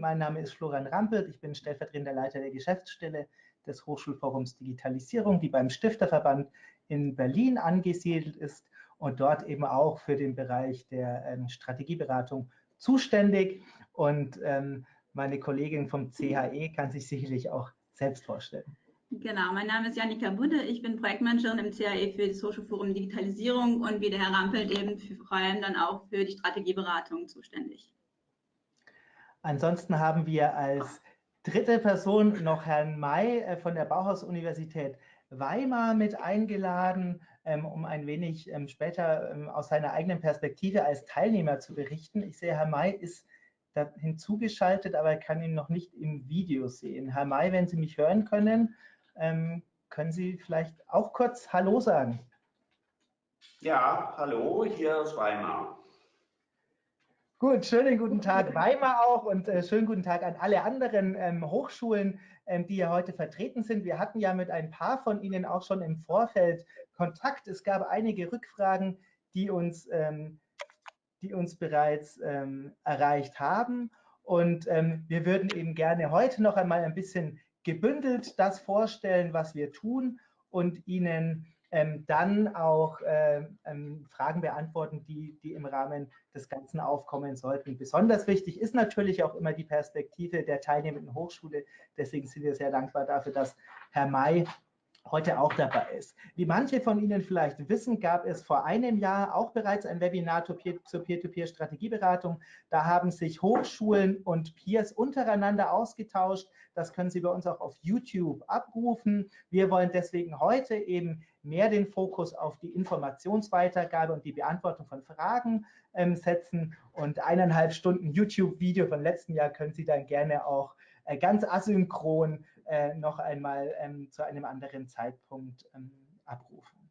Mein Name ist Florian Rampelt, ich bin stellvertretender Leiter der Geschäftsstelle des Hochschulforums Digitalisierung, die beim Stifterverband in Berlin angesiedelt ist und dort eben auch für den Bereich der ähm, Strategieberatung zuständig. Und ähm, meine Kollegin vom CHE kann sich sicherlich auch selbst vorstellen. Genau, mein Name ist Janika Budde, ich bin Projektmanagerin im CAE für das Hochschulforum Digitalisierung und wie der Herr Rampelt eben vor allem dann auch für die Strategieberatung zuständig. Ansonsten haben wir als dritte Person noch Herrn May äh, von der Bauhaus-Universität Weimar mit eingeladen, ähm, um ein wenig ähm, später ähm, aus seiner eigenen Perspektive als Teilnehmer zu berichten. Ich sehe, Herr May ist da hinzugeschaltet, aber er kann ihn noch nicht im Video sehen. Herr May, wenn Sie mich hören können, können Sie vielleicht auch kurz Hallo sagen? Ja, hallo, hier ist Weimar. Gut, schönen guten Tag Weimar auch und äh, schönen guten Tag an alle anderen ähm, Hochschulen, ähm, die hier heute vertreten sind. Wir hatten ja mit ein paar von Ihnen auch schon im Vorfeld Kontakt. Es gab einige Rückfragen, die uns, ähm, die uns bereits ähm, erreicht haben. Und ähm, wir würden eben gerne heute noch einmal ein bisschen gebündelt das vorstellen, was wir tun und Ihnen ähm, dann auch äh, ähm, Fragen beantworten, die, die im Rahmen des Ganzen aufkommen sollten. Besonders wichtig ist natürlich auch immer die Perspektive der teilnehmenden Hochschule. Deswegen sind wir sehr dankbar dafür, dass Herr May heute auch dabei ist. Wie manche von Ihnen vielleicht wissen, gab es vor einem Jahr auch bereits ein Webinar zur Peer-to-Peer-Strategieberatung. Da haben sich Hochschulen und Peers untereinander ausgetauscht. Das können Sie bei uns auch auf YouTube abrufen. Wir wollen deswegen heute eben mehr den Fokus auf die Informationsweitergabe und die Beantwortung von Fragen ähm, setzen. Und eineinhalb Stunden YouTube-Video von letzten Jahr können Sie dann gerne auch äh, ganz asynchron äh, noch einmal ähm, zu einem anderen Zeitpunkt ähm, abrufen.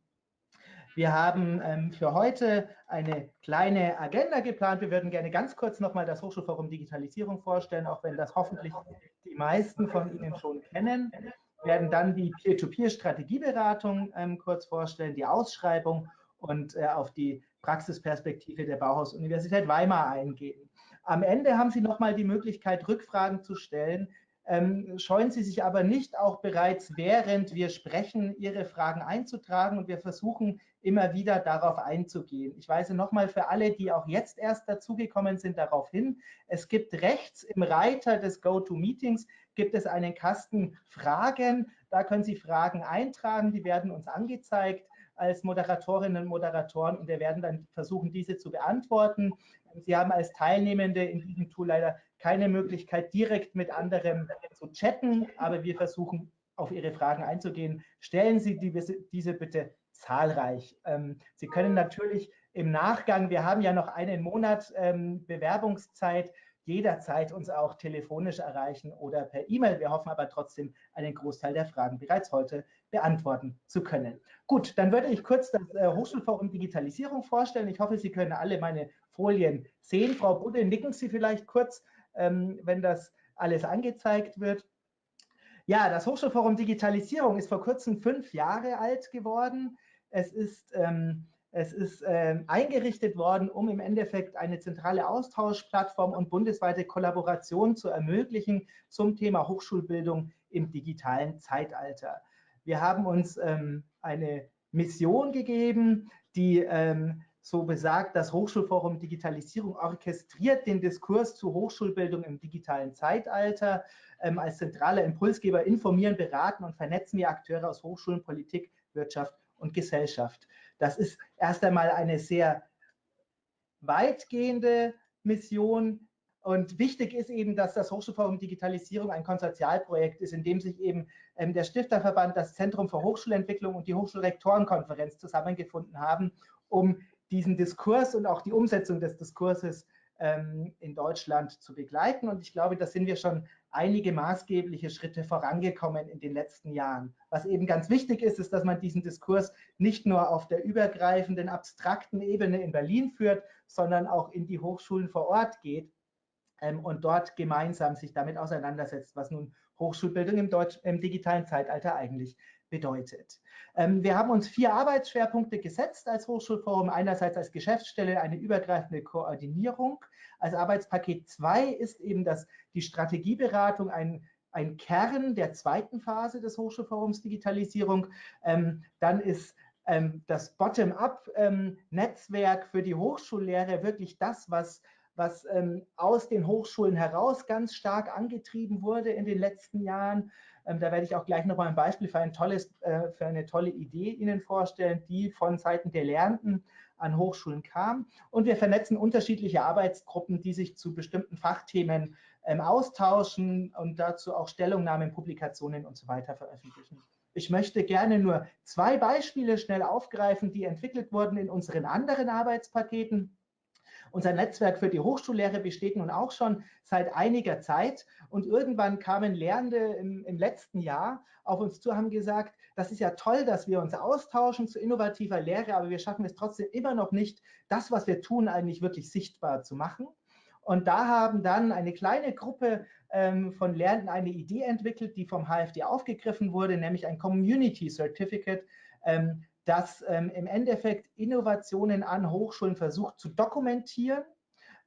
Wir haben ähm, für heute eine kleine Agenda geplant. Wir würden gerne ganz kurz nochmal das Hochschulforum Digitalisierung vorstellen, auch wenn das hoffentlich die meisten von Ihnen schon kennen. Wir werden dann die Peer-to-Peer-Strategieberatung ähm, kurz vorstellen, die Ausschreibung und äh, auf die Praxisperspektive der Bauhaus-Universität Weimar eingehen. Am Ende haben Sie nochmal die Möglichkeit, Rückfragen zu stellen. Ähm, scheuen Sie sich aber nicht auch bereits, während wir sprechen, Ihre Fragen einzutragen und wir versuchen immer wieder darauf einzugehen. Ich weise nochmal für alle, die auch jetzt erst dazugekommen sind, darauf hin. Es gibt rechts im Reiter des GoToMeetings gibt es einen Kasten Fragen. Da können Sie Fragen eintragen, die werden uns angezeigt als Moderatorinnen und Moderatoren und wir werden dann versuchen, diese zu beantworten. Sie haben als Teilnehmende in diesem Tool leider keine Möglichkeit, direkt mit anderen zu chatten, aber wir versuchen, auf Ihre Fragen einzugehen. Stellen Sie diese bitte zahlreich. Ähm, Sie können natürlich im Nachgang, wir haben ja noch einen Monat ähm, Bewerbungszeit, jederzeit uns auch telefonisch erreichen oder per E-Mail. Wir hoffen aber trotzdem, einen Großteil der Fragen bereits heute beantworten zu können. Gut, dann würde ich kurz das äh, Hochschulforum Digitalisierung vorstellen. Ich hoffe, Sie können alle meine Folien sehen. Frau Budde, nicken Sie vielleicht kurz, ähm, wenn das alles angezeigt wird. Ja, das Hochschulforum Digitalisierung ist vor kurzem fünf Jahre alt geworden. Es ist ähm, es ist äh, eingerichtet worden, um im Endeffekt eine zentrale Austauschplattform und bundesweite Kollaboration zu ermöglichen zum Thema Hochschulbildung im digitalen Zeitalter. Wir haben uns ähm, eine Mission gegeben, die ähm, so besagt, das Hochschulforum Digitalisierung orchestriert den Diskurs zu Hochschulbildung im digitalen Zeitalter. Ähm, als zentraler Impulsgeber informieren, beraten und vernetzen wir Akteure aus Hochschulen, Politik, Wirtschaft und Gesellschaft. Das ist erst einmal eine sehr weitgehende Mission. Und wichtig ist eben, dass das Hochschulforum Digitalisierung ein Konsortialprojekt ist, in dem sich eben ähm, der Stifterverband, das Zentrum für Hochschulentwicklung und die Hochschulrektorenkonferenz zusammengefunden haben, um diesen Diskurs und auch die Umsetzung des Diskurses ähm, in Deutschland zu begleiten. Und ich glaube, da sind wir schon einige maßgebliche Schritte vorangekommen in den letzten Jahren. Was eben ganz wichtig ist, ist, dass man diesen Diskurs nicht nur auf der übergreifenden, abstrakten Ebene in Berlin führt, sondern auch in die Hochschulen vor Ort geht ähm, und dort gemeinsam sich damit auseinandersetzt, was nun Hochschulbildung im, Deutsch, im digitalen Zeitalter eigentlich bedeutet. Ähm, wir haben uns vier Arbeitsschwerpunkte gesetzt als Hochschulforum. Einerseits als Geschäftsstelle eine übergreifende Koordinierung. Als Arbeitspaket 2 ist eben das, die Strategieberatung ein, ein Kern der zweiten Phase des Hochschulforums Digitalisierung. Ähm, dann ist ähm, das Bottom-up-Netzwerk für die Hochschullehre wirklich das, was was ähm, aus den Hochschulen heraus ganz stark angetrieben wurde in den letzten Jahren. Ähm, da werde ich auch gleich nochmal ein Beispiel für, ein tolles, äh, für eine tolle Idee Ihnen vorstellen, die von Seiten der Lernenden an Hochschulen kam. Und wir vernetzen unterschiedliche Arbeitsgruppen, die sich zu bestimmten Fachthemen ähm, austauschen und dazu auch Stellungnahmen, Publikationen und so weiter veröffentlichen. Ich möchte gerne nur zwei Beispiele schnell aufgreifen, die entwickelt wurden in unseren anderen Arbeitspaketen. Unser Netzwerk für die Hochschullehre besteht nun auch schon seit einiger Zeit und irgendwann kamen Lehrende im, im letzten Jahr auf uns zu, haben gesagt, das ist ja toll, dass wir uns austauschen zu innovativer Lehre, aber wir schaffen es trotzdem immer noch nicht, das, was wir tun, eigentlich wirklich sichtbar zu machen. Und da haben dann eine kleine Gruppe ähm, von Lernenden eine Idee entwickelt, die vom HFD aufgegriffen wurde, nämlich ein Community Certificate, ähm, das ähm, im Endeffekt Innovationen an Hochschulen versucht zu dokumentieren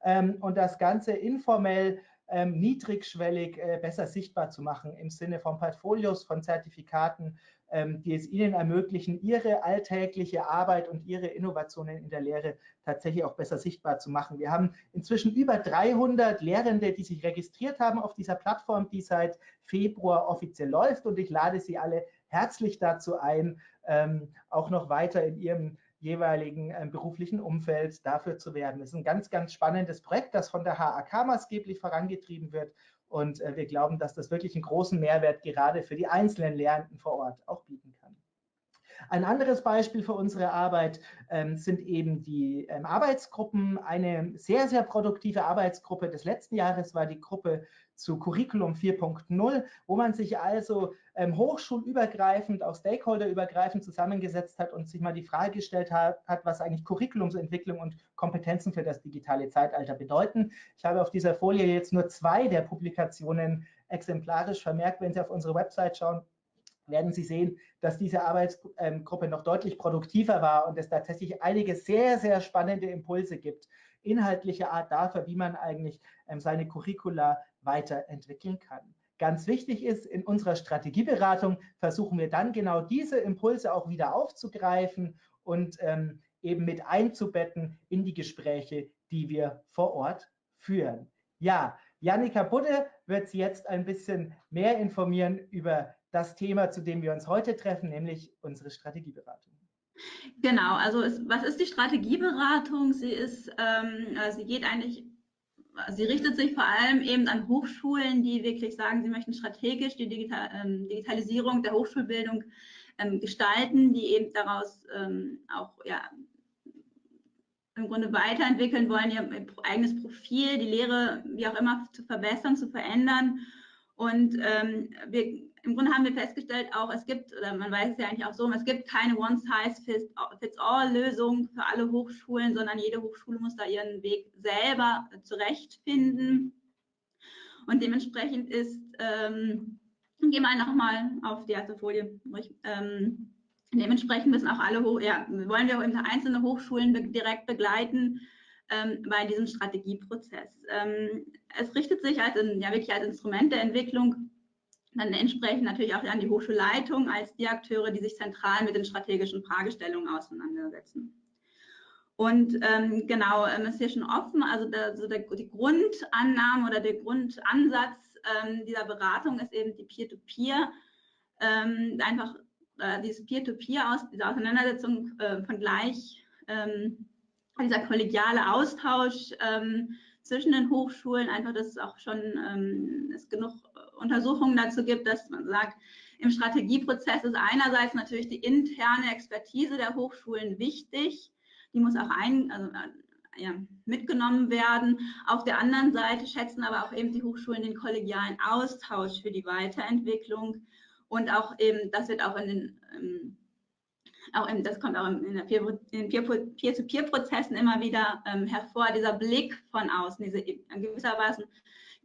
ähm, und das Ganze informell ähm, niedrigschwellig äh, besser sichtbar zu machen im Sinne von Portfolios, von Zertifikaten, ähm, die es ihnen ermöglichen, ihre alltägliche Arbeit und ihre Innovationen in der Lehre tatsächlich auch besser sichtbar zu machen. Wir haben inzwischen über 300 Lehrende, die sich registriert haben auf dieser Plattform, die seit Februar offiziell läuft und ich lade Sie alle herzlich dazu ein, ähm, auch noch weiter in ihrem jeweiligen äh, beruflichen Umfeld dafür zu werden. Das ist ein ganz, ganz spannendes Projekt, das von der HAK maßgeblich vorangetrieben wird. Und äh, wir glauben, dass das wirklich einen großen Mehrwert gerade für die einzelnen Lernenden vor Ort auch bieten kann. Ein anderes Beispiel für unsere Arbeit ähm, sind eben die ähm, Arbeitsgruppen. Eine sehr, sehr produktive Arbeitsgruppe des letzten Jahres war die Gruppe zu Curriculum 4.0, wo man sich also ähm, hochschulübergreifend, auch stakeholderübergreifend zusammengesetzt hat und sich mal die Frage gestellt hat, hat, was eigentlich Curriculumsentwicklung und Kompetenzen für das digitale Zeitalter bedeuten. Ich habe auf dieser Folie jetzt nur zwei der Publikationen exemplarisch vermerkt. Wenn Sie auf unsere Website schauen, werden Sie sehen, dass diese Arbeitsgruppe noch deutlich produktiver war und es tatsächlich einige sehr, sehr spannende Impulse gibt, inhaltlicher Art dafür, wie man eigentlich ähm, seine Curricula weiterentwickeln kann. Ganz wichtig ist, in unserer Strategieberatung versuchen wir dann genau diese Impulse auch wieder aufzugreifen und ähm, eben mit einzubetten in die Gespräche, die wir vor Ort führen. Ja, Janika Budde wird Sie jetzt ein bisschen mehr informieren über das Thema, zu dem wir uns heute treffen, nämlich unsere Strategieberatung. Genau, also es, was ist die Strategieberatung? Sie ist, ähm, äh, sie geht eigentlich, sie richtet sich vor allem eben an Hochschulen, die wirklich sagen, sie möchten strategisch die Digital, ähm, Digitalisierung der Hochschulbildung ähm, gestalten, die eben daraus ähm, auch ja, im Grunde weiterentwickeln wollen, ihr eigenes Profil, die Lehre, wie auch immer, zu verbessern, zu verändern. Und ähm, wir im Grunde haben wir festgestellt, auch es gibt, oder man weiß es ja eigentlich auch so, es gibt keine One-Size-Fits-All-Lösung für alle Hochschulen, sondern jede Hochschule muss da ihren Weg selber zurechtfinden. Und dementsprechend ist, ähm, gehen wir nochmal auf die erste Folie. Ähm, dementsprechend müssen auch alle, ja, wollen wir eben einzelne Hochschulen be direkt begleiten ähm, bei diesem Strategieprozess. Ähm, es richtet sich als, ja, wirklich als Instrument der Entwicklung dann entsprechend natürlich auch an die Hochschulleitung als die Akteure, die sich zentral mit den strategischen Fragestellungen auseinandersetzen. Und ähm, genau, ähm, ist hier schon offen, also, der, also der, die Grundannahme oder der Grundansatz ähm, dieser Beratung ist eben die Peer-to-Peer, -Peer, ähm, einfach äh, dieses Peer-to-Peer aus, diese Auseinandersetzung äh, von gleich, ähm, dieser kollegiale Austausch ähm, zwischen den Hochschulen, einfach, dass es auch schon es genug Untersuchungen dazu gibt, dass man sagt, im Strategieprozess ist einerseits natürlich die interne Expertise der Hochschulen wichtig. Die muss auch ein, also, ja, mitgenommen werden. Auf der anderen Seite schätzen aber auch eben die Hochschulen den kollegialen Austausch für die Weiterentwicklung und auch eben, das wird auch in den ähm, auch in, das kommt auch in, den Peer-to-Peer-Prozessen immer wieder ähm, hervor, dieser Blick von außen, diese in gewisser Weise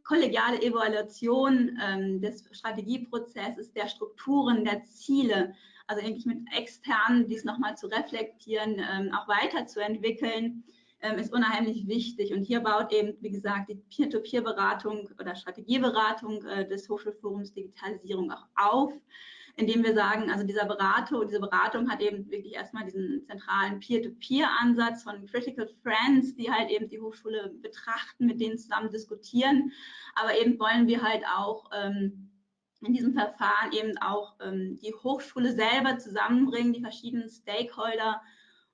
kollegiale Evaluation ähm, des Strategieprozesses, der Strukturen, der Ziele, also eigentlich mit Externen dies nochmal zu reflektieren, ähm, auch weiterzuentwickeln, ähm, ist unheimlich wichtig. Und hier baut eben, wie gesagt, die Peer-to-Peer-Beratung oder Strategieberatung äh, des Hochschulforums Digitalisierung auch auf indem wir sagen, also dieser Berater, diese Beratung hat eben wirklich erstmal diesen zentralen Peer-to-Peer-Ansatz von Critical Friends, die halt eben die Hochschule betrachten, mit denen zusammen diskutieren. Aber eben wollen wir halt auch ähm, in diesem Verfahren eben auch ähm, die Hochschule selber zusammenbringen, die verschiedenen Stakeholder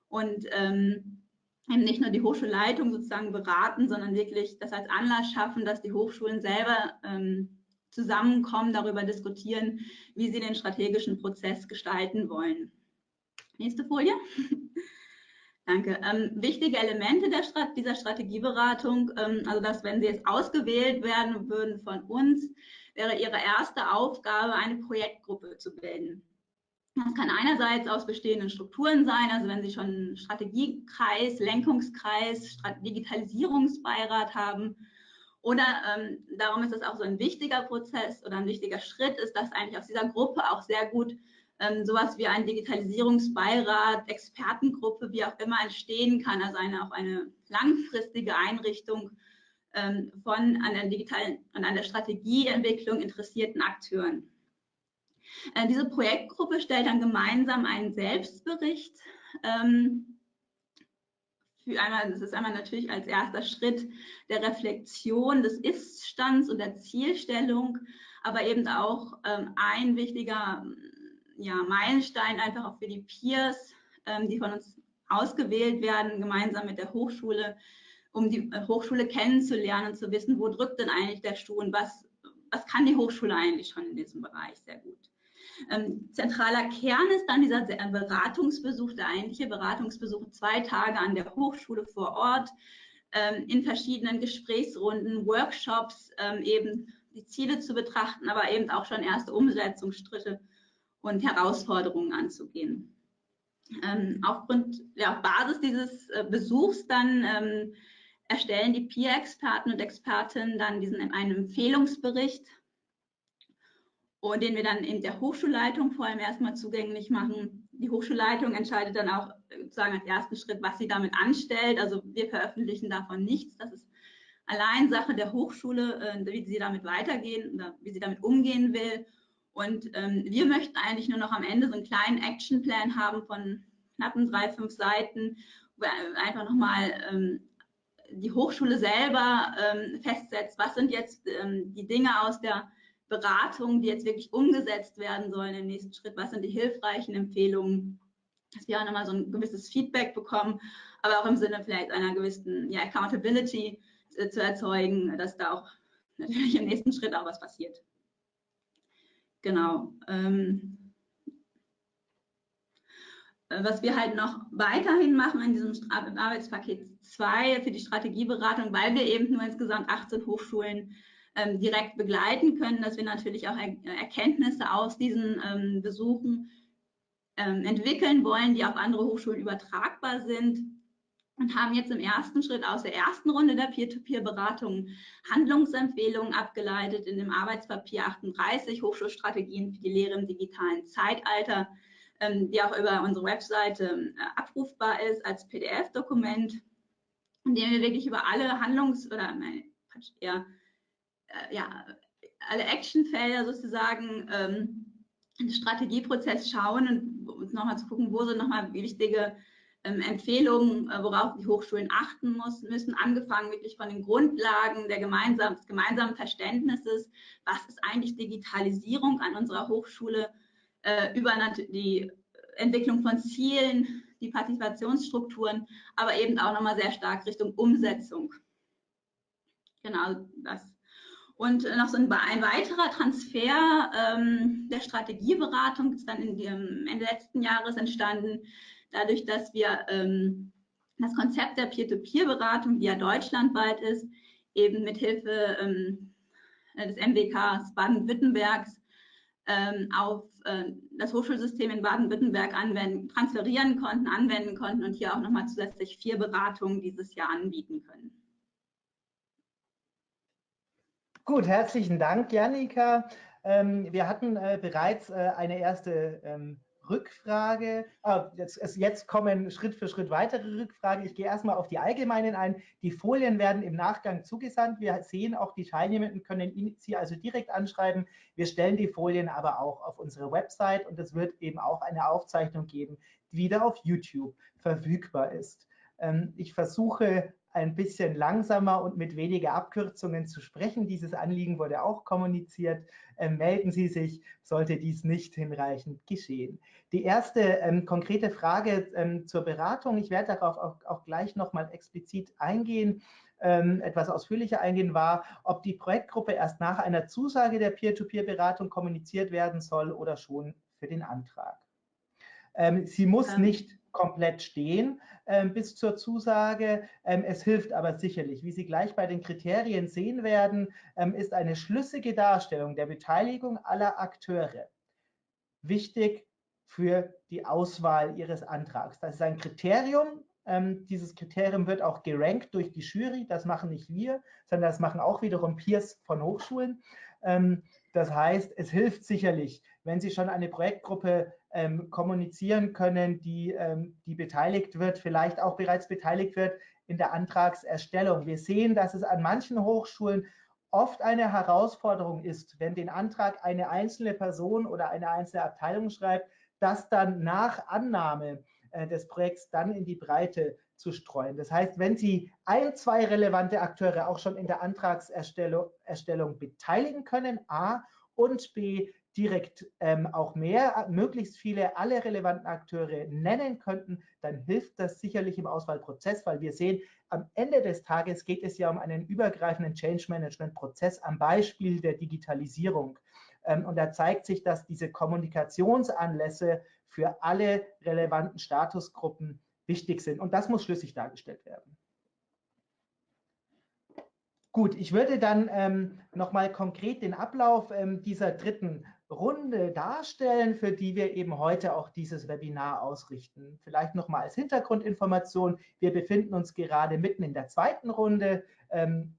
und ähm, eben nicht nur die Hochschulleitung sozusagen beraten, sondern wirklich das als Anlass schaffen, dass die Hochschulen selber ähm, zusammenkommen, darüber diskutieren, wie sie den strategischen Prozess gestalten wollen. Nächste Folie. Danke. Ähm, wichtige Elemente Strat dieser Strategieberatung, ähm, also dass wenn Sie jetzt ausgewählt werden würden von uns, wäre Ihre erste Aufgabe, eine Projektgruppe zu bilden. Das kann einerseits aus bestehenden Strukturen sein, also wenn Sie schon einen Strategiekreis, Lenkungskreis, Digitalisierungsbeirat haben, oder ähm, darum ist es auch so ein wichtiger Prozess oder ein wichtiger Schritt ist, dass eigentlich aus dieser Gruppe auch sehr gut ähm, sowas wie ein Digitalisierungsbeirat, Expertengruppe, wie auch immer entstehen kann, also eine, auch eine langfristige Einrichtung ähm, von an der digitalen an der Strategieentwicklung interessierten Akteuren. Äh, diese Projektgruppe stellt dann gemeinsam einen Selbstbericht ähm, für einmal, das ist einmal natürlich als erster Schritt der Reflexion des Ist-Stands und der Zielstellung, aber eben auch ähm, ein wichtiger ja, Meilenstein einfach auch für die Peers, ähm, die von uns ausgewählt werden, gemeinsam mit der Hochschule, um die äh, Hochschule kennenzulernen und zu wissen, wo drückt denn eigentlich der Stuhl und was, was kann die Hochschule eigentlich schon in diesem Bereich sehr gut. Ähm, zentraler Kern ist dann dieser Beratungsbesuch, der eigentliche Beratungsbesuch, zwei Tage an der Hochschule vor Ort, ähm, in verschiedenen Gesprächsrunden, Workshops, ähm, eben die Ziele zu betrachten, aber eben auch schon erste Umsetzungsschritte und Herausforderungen anzugehen. Ähm, aufgrund, ja, auf Basis dieses äh, Besuchs dann ähm, erstellen die Peer-Experten und Expertinnen dann diesen einen Empfehlungsbericht und den wir dann in der Hochschulleitung vor allem erstmal zugänglich machen. Die Hochschulleitung entscheidet dann auch sozusagen als ersten Schritt, was sie damit anstellt. Also wir veröffentlichen davon nichts. Das ist allein Sache der Hochschule, äh, wie sie damit weitergehen oder wie sie damit umgehen will. Und ähm, wir möchten eigentlich nur noch am Ende so einen kleinen Actionplan haben von knappen drei, fünf Seiten, wo einfach nochmal ähm, die Hochschule selber ähm, festsetzt, was sind jetzt die Dinge aus der Beratungen, die jetzt wirklich umgesetzt werden sollen im nächsten Schritt? Was sind die hilfreichen Empfehlungen? Dass wir auch nochmal so ein gewisses Feedback bekommen, aber auch im Sinne vielleicht einer gewissen ja, Accountability zu, zu erzeugen, dass da auch natürlich im nächsten Schritt auch was passiert. Genau. Ähm, was wir halt noch weiterhin machen in diesem Arbeitspaket 2 für die Strategieberatung, weil wir eben nur insgesamt 18 Hochschulen ähm, direkt begleiten können, dass wir natürlich auch er Erkenntnisse aus diesen ähm, Besuchen ähm, entwickeln wollen, die auf andere Hochschulen übertragbar sind. Und haben jetzt im ersten Schritt aus der ersten Runde der Peer-to-Peer-Beratung Handlungsempfehlungen abgeleitet in dem Arbeitspapier 38 Hochschulstrategien für die Lehre im digitalen Zeitalter, ähm, die auch über unsere Webseite äh, abrufbar ist als PDF-Dokument, in dem wir wirklich über alle Handlungs- oder nein, eher äh, ja, alle Actionfelder sozusagen ähm, den Strategieprozess schauen und uns nochmal zu gucken, wo sind nochmal wichtige ähm, Empfehlungen, äh, worauf die Hochschulen achten muss, müssen, angefangen wirklich von den Grundlagen der gemeinsam, des gemeinsamen Verständnisses, was ist eigentlich Digitalisierung an unserer Hochschule, äh, über die Entwicklung von Zielen, die Partizipationsstrukturen, aber eben auch nochmal sehr stark Richtung Umsetzung. Genau das und noch so ein, ein weiterer Transfer ähm, der Strategieberatung ist dann in dem Ende letzten Jahres entstanden, dadurch, dass wir ähm, das Konzept der Peer-to-Peer-Beratung, die ja deutschlandweit ist, eben mit Hilfe ähm, des MBKs Baden-Württembergs ähm, auf äh, das Hochschulsystem in Baden-Württemberg transferieren konnten, anwenden konnten und hier auch nochmal zusätzlich vier Beratungen dieses Jahr anbieten können. Gut, herzlichen Dank, Janika. Ähm, wir hatten äh, bereits äh, eine erste ähm, Rückfrage. Ah, jetzt, jetzt, kommen Schritt für Schritt weitere Rückfragen. Ich gehe erstmal auf die allgemeinen ein. Die Folien werden im Nachgang zugesandt. Wir sehen auch, die Teilnehmenden können Sie also direkt anschreiben. Wir stellen die Folien aber auch auf unsere Website und es wird eben auch eine Aufzeichnung geben, die wieder auf YouTube verfügbar ist. Ähm, ich versuche ein bisschen langsamer und mit weniger Abkürzungen zu sprechen. Dieses Anliegen wurde auch kommuniziert. Ähm, melden Sie sich, sollte dies nicht hinreichend geschehen. Die erste ähm, konkrete Frage ähm, zur Beratung, ich werde darauf auch, auch gleich nochmal explizit eingehen, ähm, etwas ausführlicher eingehen, war, ob die Projektgruppe erst nach einer Zusage der Peer-to-Peer-Beratung kommuniziert werden soll oder schon für den Antrag. Ähm, sie muss ähm. nicht komplett stehen ähm, bis zur Zusage. Ähm, es hilft aber sicherlich. Wie Sie gleich bei den Kriterien sehen werden, ähm, ist eine schlüssige Darstellung der Beteiligung aller Akteure wichtig für die Auswahl Ihres Antrags. Das ist ein Kriterium. Ähm, dieses Kriterium wird auch gerankt durch die Jury. Das machen nicht wir, sondern das machen auch wiederum Peers von Hochschulen. Ähm, das heißt, es hilft sicherlich, wenn Sie schon eine Projektgruppe ähm, kommunizieren können, die, ähm, die beteiligt wird, vielleicht auch bereits beteiligt wird in der Antragserstellung. Wir sehen, dass es an manchen Hochschulen oft eine Herausforderung ist, wenn den Antrag eine einzelne Person oder eine einzelne Abteilung schreibt, das dann nach Annahme äh, des Projekts dann in die Breite zu streuen. Das heißt, wenn Sie ein, zwei relevante Akteure auch schon in der Antragserstellung Erstellung beteiligen können, A, und B, direkt ähm, auch mehr, möglichst viele, alle relevanten Akteure nennen könnten, dann hilft das sicherlich im Auswahlprozess, weil wir sehen, am Ende des Tages geht es ja um einen übergreifenden Change-Management-Prozess am Beispiel der Digitalisierung. Ähm, und da zeigt sich, dass diese Kommunikationsanlässe für alle relevanten Statusgruppen wichtig sind. Und das muss schlüssig dargestellt werden. Gut, ich würde dann ähm, nochmal konkret den Ablauf ähm, dieser dritten Runde darstellen, für die wir eben heute auch dieses Webinar ausrichten. Vielleicht nochmal als Hintergrundinformation, wir befinden uns gerade mitten in der zweiten Runde. Ähm,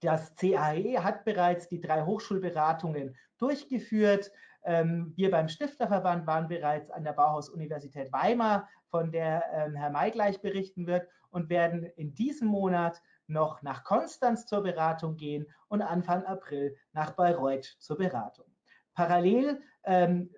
das CAE hat bereits die drei Hochschulberatungen durchgeführt. Ähm, wir beim Stifterverband waren bereits an der Bauhaus-Universität Weimar, von der ähm, Herr May gleich berichten wird und werden in diesem Monat noch nach Konstanz zur Beratung gehen und Anfang April nach Bayreuth zur Beratung. Parallel ähm,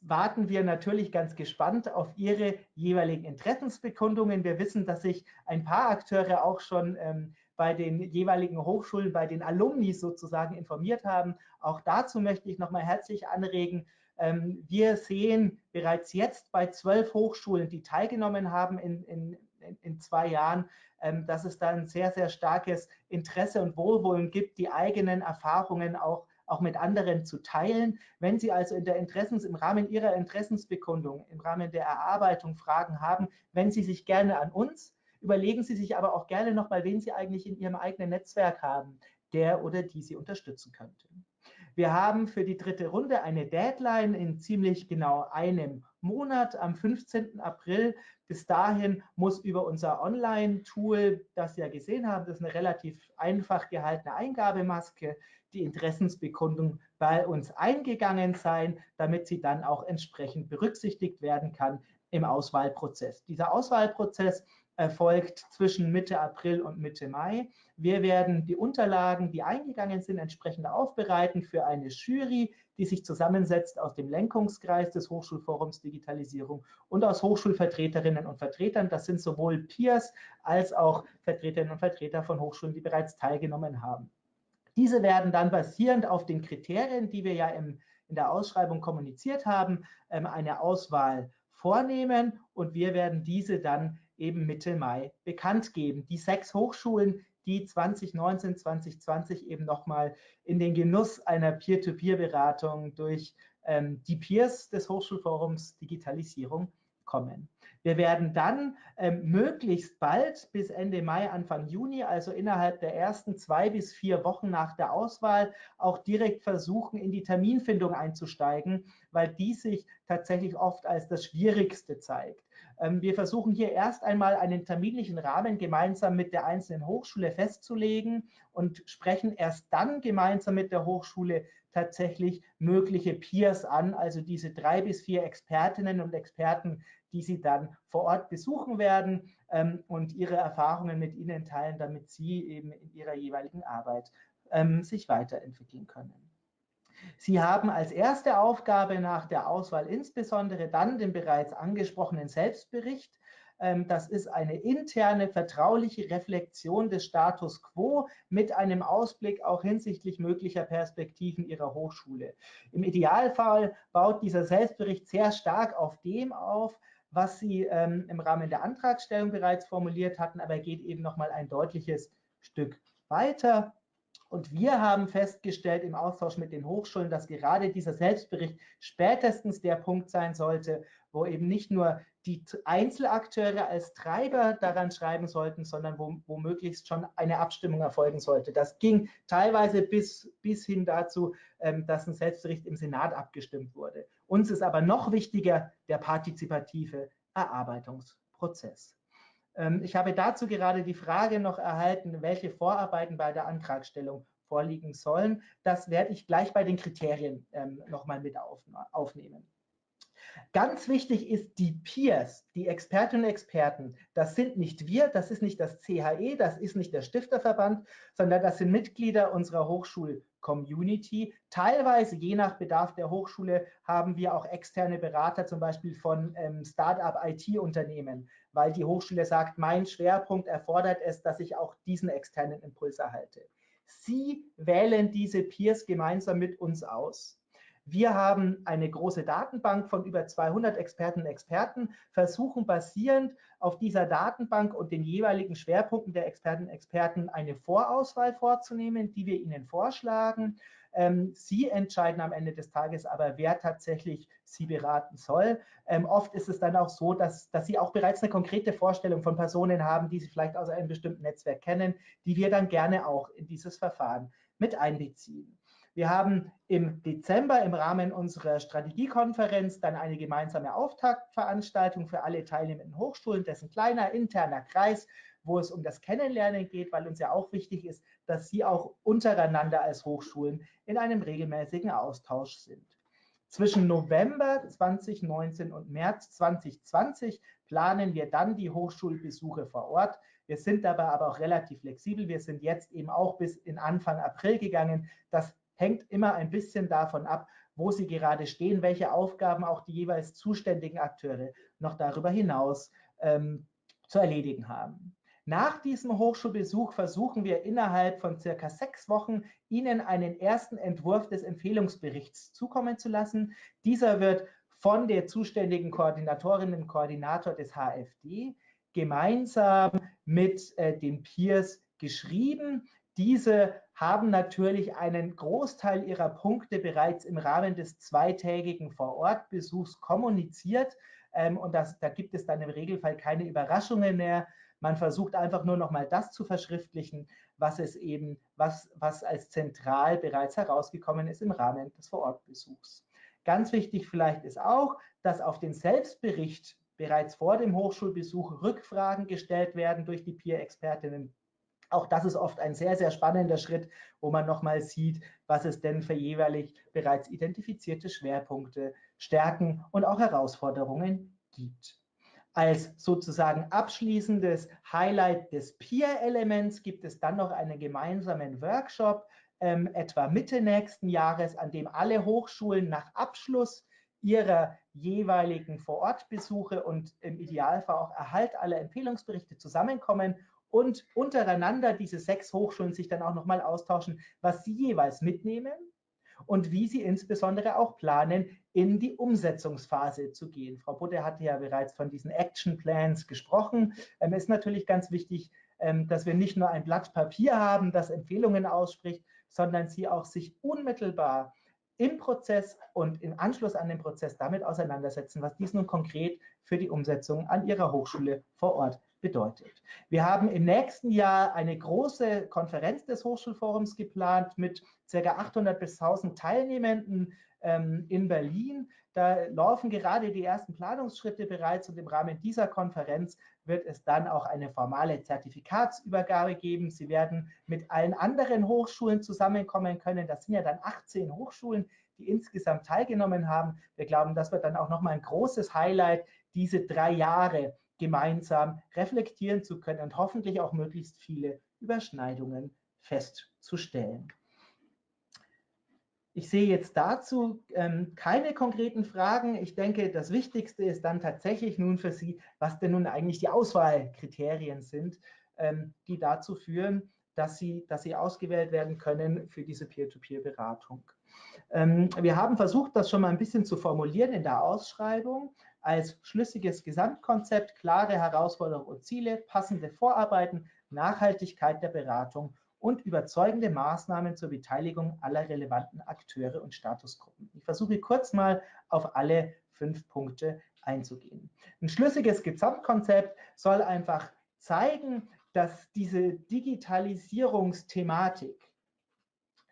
warten wir natürlich ganz gespannt auf Ihre jeweiligen Interessensbekundungen. Wir wissen, dass sich ein paar Akteure auch schon ähm, bei den jeweiligen Hochschulen, bei den Alumni sozusagen informiert haben. Auch dazu möchte ich nochmal herzlich anregen. Ähm, wir sehen bereits jetzt bei zwölf Hochschulen, die teilgenommen haben in, in, in zwei Jahren, ähm, dass es da ein sehr, sehr starkes Interesse und Wohlwollen gibt, die eigenen Erfahrungen auch auch mit anderen zu teilen. Wenn Sie also in der Interessens, im Rahmen Ihrer Interessensbekundung, im Rahmen der Erarbeitung Fragen haben, wenden Sie sich gerne an uns. Überlegen Sie sich aber auch gerne nochmal, wen Sie eigentlich in Ihrem eigenen Netzwerk haben, der oder die Sie unterstützen könnte. Wir haben für die dritte Runde eine Deadline in ziemlich genau einem Monat, am 15. April. Bis dahin muss über unser Online-Tool, das Sie ja gesehen haben, das ist eine relativ einfach gehaltene Eingabemaske, die Interessensbekundung bei uns eingegangen sein, damit sie dann auch entsprechend berücksichtigt werden kann im Auswahlprozess. Dieser Auswahlprozess erfolgt zwischen Mitte April und Mitte Mai. Wir werden die Unterlagen, die eingegangen sind, entsprechend aufbereiten für eine Jury, die sich zusammensetzt aus dem Lenkungskreis des Hochschulforums Digitalisierung und aus Hochschulvertreterinnen und Vertretern. Das sind sowohl Peers als auch Vertreterinnen und Vertreter von Hochschulen, die bereits teilgenommen haben. Diese werden dann basierend auf den Kriterien, die wir ja im, in der Ausschreibung kommuniziert haben, ähm, eine Auswahl vornehmen und wir werden diese dann eben Mitte Mai bekannt geben. Die sechs Hochschulen, die 2019, 2020 eben nochmal in den Genuss einer Peer-to-Peer-Beratung durch ähm, die Peers des Hochschulforums Digitalisierung kommen. Wir werden dann ähm, möglichst bald bis Ende Mai, Anfang Juni, also innerhalb der ersten zwei bis vier Wochen nach der Auswahl, auch direkt versuchen, in die Terminfindung einzusteigen, weil die sich tatsächlich oft als das Schwierigste zeigt. Ähm, wir versuchen hier erst einmal einen terminlichen Rahmen gemeinsam mit der einzelnen Hochschule festzulegen und sprechen erst dann gemeinsam mit der Hochschule tatsächlich mögliche Peers an, also diese drei bis vier Expertinnen und Experten, die Sie dann vor Ort besuchen werden ähm, und Ihre Erfahrungen mit Ihnen teilen, damit Sie eben in Ihrer jeweiligen Arbeit ähm, sich weiterentwickeln können. Sie haben als erste Aufgabe nach der Auswahl insbesondere dann den bereits angesprochenen Selbstbericht. Ähm, das ist eine interne, vertrauliche Reflexion des Status quo mit einem Ausblick auch hinsichtlich möglicher Perspektiven Ihrer Hochschule. Im Idealfall baut dieser Selbstbericht sehr stark auf dem auf, was Sie ähm, im Rahmen der Antragstellung bereits formuliert hatten, aber geht eben noch mal ein deutliches Stück weiter. Und wir haben festgestellt im Austausch mit den Hochschulen, dass gerade dieser Selbstbericht spätestens der Punkt sein sollte, wo eben nicht nur die Einzelakteure als Treiber daran schreiben sollten, sondern wo, wo möglichst schon eine Abstimmung erfolgen sollte. Das ging teilweise bis, bis hin dazu, ähm, dass ein Selbstbericht im Senat abgestimmt wurde. Uns ist aber noch wichtiger der partizipative Erarbeitungsprozess. Ähm, ich habe dazu gerade die Frage noch erhalten, welche Vorarbeiten bei der Antragstellung vorliegen sollen. Das werde ich gleich bei den Kriterien ähm, nochmal mit aufnehmen. Ganz wichtig ist die Peers, die Expertinnen und Experten. Das sind nicht wir, das ist nicht das CHE, das ist nicht der Stifterverband, sondern das sind Mitglieder unserer Hochschul-Community. Teilweise, je nach Bedarf der Hochschule, haben wir auch externe Berater, zum Beispiel von ähm, Start-up-IT-Unternehmen, weil die Hochschule sagt, mein Schwerpunkt erfordert es, dass ich auch diesen externen Impuls erhalte. Sie wählen diese Peers gemeinsam mit uns aus. Wir haben eine große Datenbank von über 200 Experten und Experten, versuchen basierend auf dieser Datenbank und den jeweiligen Schwerpunkten der Experten und Experten eine Vorauswahl vorzunehmen, die wir Ihnen vorschlagen. Ähm, Sie entscheiden am Ende des Tages aber, wer tatsächlich Sie beraten soll. Ähm, oft ist es dann auch so, dass, dass Sie auch bereits eine konkrete Vorstellung von Personen haben, die Sie vielleicht aus einem bestimmten Netzwerk kennen, die wir dann gerne auch in dieses Verfahren mit einbeziehen. Wir haben im Dezember im Rahmen unserer Strategiekonferenz dann eine gemeinsame Auftaktveranstaltung für alle teilnehmenden Hochschulen, dessen kleiner interner Kreis, wo es um das Kennenlernen geht, weil uns ja auch wichtig ist, dass Sie auch untereinander als Hochschulen in einem regelmäßigen Austausch sind. Zwischen November 2019 und März 2020 planen wir dann die Hochschulbesuche vor Ort. Wir sind dabei aber auch relativ flexibel. Wir sind jetzt eben auch bis in Anfang April gegangen. Das hängt immer ein bisschen davon ab, wo sie gerade stehen, welche Aufgaben auch die jeweils zuständigen Akteure noch darüber hinaus ähm, zu erledigen haben. Nach diesem Hochschulbesuch versuchen wir innerhalb von circa sechs Wochen Ihnen einen ersten Entwurf des Empfehlungsberichts zukommen zu lassen. Dieser wird von der zuständigen Koordinatorin und Koordinator des HFD gemeinsam mit äh, den Peers geschrieben. Diese haben natürlich einen Großteil ihrer Punkte bereits im Rahmen des zweitägigen Vorortbesuchs kommuniziert. Ähm, und das, da gibt es dann im Regelfall keine Überraschungen mehr. Man versucht einfach nur noch mal das zu verschriftlichen, was es eben, was, was als zentral bereits herausgekommen ist im Rahmen des Vorortbesuchs. Ganz wichtig vielleicht ist auch, dass auf den Selbstbericht bereits vor dem Hochschulbesuch Rückfragen gestellt werden durch die Peer-Expertinnen auch das ist oft ein sehr, sehr spannender Schritt, wo man nochmal sieht, was es denn für jeweilig bereits identifizierte Schwerpunkte, Stärken und auch Herausforderungen gibt. Als sozusagen abschließendes Highlight des Peer-Elements gibt es dann noch einen gemeinsamen Workshop, ähm, etwa Mitte nächsten Jahres, an dem alle Hochschulen nach Abschluss ihrer jeweiligen Vorortbesuche und im Idealfall auch Erhalt aller Empfehlungsberichte zusammenkommen und untereinander diese sechs Hochschulen sich dann auch nochmal austauschen, was sie jeweils mitnehmen und wie sie insbesondere auch planen, in die Umsetzungsphase zu gehen. Frau Butte hatte ja bereits von diesen Action Plans gesprochen. Ähm, es ist natürlich ganz wichtig, ähm, dass wir nicht nur ein Blatt Papier haben, das Empfehlungen ausspricht, sondern sie auch sich unmittelbar im Prozess und im Anschluss an den Prozess damit auseinandersetzen, was dies nun konkret für die Umsetzung an ihrer Hochschule vor Ort bedeutet. Wir haben im nächsten Jahr eine große Konferenz des Hochschulforums geplant mit ca. 800 bis 1000 Teilnehmenden ähm, in Berlin. Da laufen gerade die ersten Planungsschritte bereits und im Rahmen dieser Konferenz wird es dann auch eine formale Zertifikatsübergabe geben. Sie werden mit allen anderen Hochschulen zusammenkommen können. Das sind ja dann 18 Hochschulen, die insgesamt teilgenommen haben. Wir glauben, das wird dann auch nochmal ein großes Highlight, diese drei Jahre gemeinsam reflektieren zu können und hoffentlich auch möglichst viele Überschneidungen festzustellen. Ich sehe jetzt dazu ähm, keine konkreten Fragen. Ich denke, das Wichtigste ist dann tatsächlich nun für Sie, was denn nun eigentlich die Auswahlkriterien sind, ähm, die dazu führen, dass Sie, dass Sie ausgewählt werden können für diese Peer-to-Peer-Beratung. Ähm, wir haben versucht, das schon mal ein bisschen zu formulieren in der Ausschreibung als schlüssiges Gesamtkonzept, klare Herausforderungen und Ziele, passende Vorarbeiten, Nachhaltigkeit der Beratung und überzeugende Maßnahmen zur Beteiligung aller relevanten Akteure und Statusgruppen. Ich versuche kurz mal auf alle fünf Punkte einzugehen. Ein schlüssiges Gesamtkonzept soll einfach zeigen, dass diese Digitalisierungsthematik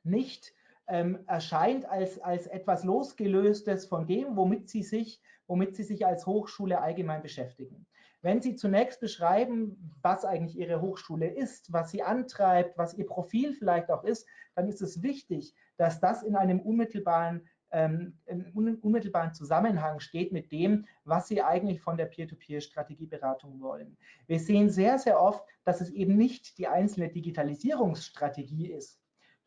nicht ähm, erscheint als, als etwas losgelöstes von dem, womit sie, sich, womit sie sich als Hochschule allgemein beschäftigen. Wenn Sie zunächst beschreiben, was eigentlich Ihre Hochschule ist, was sie antreibt, was Ihr Profil vielleicht auch ist, dann ist es wichtig, dass das in einem unmittelbaren, ähm, unmittelbaren Zusammenhang steht mit dem, was Sie eigentlich von der Peer-to-Peer-Strategieberatung wollen. Wir sehen sehr, sehr oft, dass es eben nicht die einzelne Digitalisierungsstrategie ist,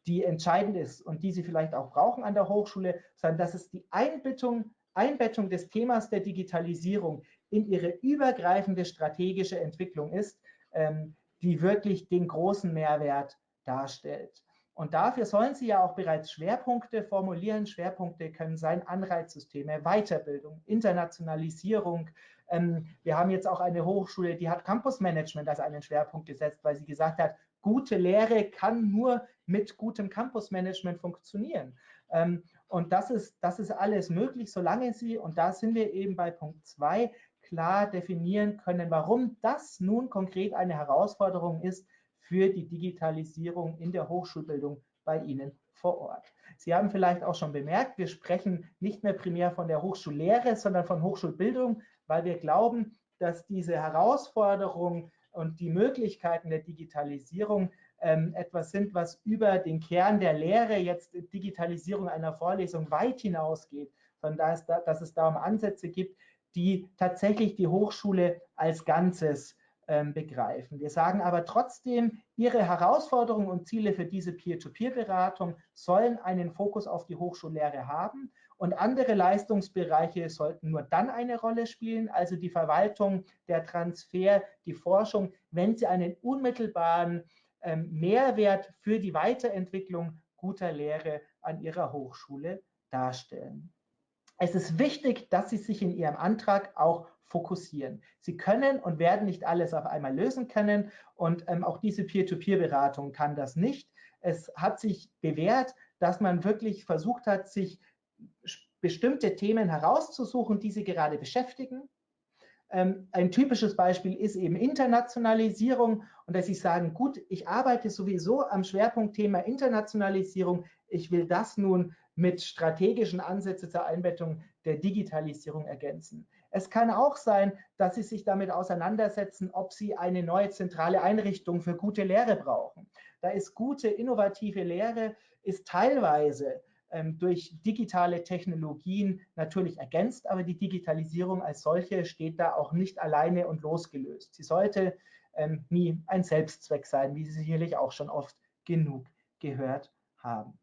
die entscheidend ist und die Sie vielleicht auch brauchen an der Hochschule, sondern dass es die Einbettung Einbettung des Themas der Digitalisierung in ihre übergreifende strategische Entwicklung ist, ähm, die wirklich den großen Mehrwert darstellt. Und dafür sollen Sie ja auch bereits Schwerpunkte formulieren. Schwerpunkte können sein Anreizsysteme, Weiterbildung, Internationalisierung. Ähm, wir haben jetzt auch eine Hochschule, die hat Campusmanagement als einen Schwerpunkt gesetzt, weil sie gesagt hat, gute Lehre kann nur mit gutem Campusmanagement funktionieren. Ähm, und das ist, das ist alles möglich, solange Sie, und da sind wir eben bei Punkt 2, klar definieren können, warum das nun konkret eine Herausforderung ist für die Digitalisierung in der Hochschulbildung bei Ihnen vor Ort. Sie haben vielleicht auch schon bemerkt, wir sprechen nicht mehr primär von der Hochschullehre, sondern von Hochschulbildung, weil wir glauben, dass diese Herausforderung und die Möglichkeiten der Digitalisierung etwas sind, was über den Kern der Lehre, jetzt Digitalisierung einer Vorlesung weit hinausgeht, sondern dass es da um Ansätze gibt, die tatsächlich die Hochschule als Ganzes ähm, begreifen. Wir sagen aber trotzdem, Ihre Herausforderungen und Ziele für diese Peer-to-Peer-Beratung sollen einen Fokus auf die Hochschullehre haben und andere Leistungsbereiche sollten nur dann eine Rolle spielen, also die Verwaltung, der Transfer, die Forschung, wenn sie einen unmittelbaren ähm, Mehrwert für die Weiterentwicklung guter Lehre an Ihrer Hochschule darstellen. Es ist wichtig, dass Sie sich in Ihrem Antrag auch fokussieren. Sie können und werden nicht alles auf einmal lösen können und ähm, auch diese Peer-to-Peer-Beratung kann das nicht. Es hat sich bewährt, dass man wirklich versucht hat, sich bestimmte Themen herauszusuchen, die Sie gerade beschäftigen ähm, ein typisches Beispiel ist eben Internationalisierung und dass Sie sagen, gut, ich arbeite sowieso am Schwerpunktthema Internationalisierung, ich will das nun mit strategischen Ansätzen zur Einbettung der Digitalisierung ergänzen. Es kann auch sein, dass Sie sich damit auseinandersetzen, ob Sie eine neue zentrale Einrichtung für gute Lehre brauchen. Da ist gute, innovative Lehre, ist teilweise ähm, durch digitale Technologien natürlich ergänzt, aber die Digitalisierung als solche steht da auch nicht alleine und losgelöst. Sie sollte ähm, nie ein Selbstzweck sein, wie Sie sicherlich auch schon oft genug gehört haben.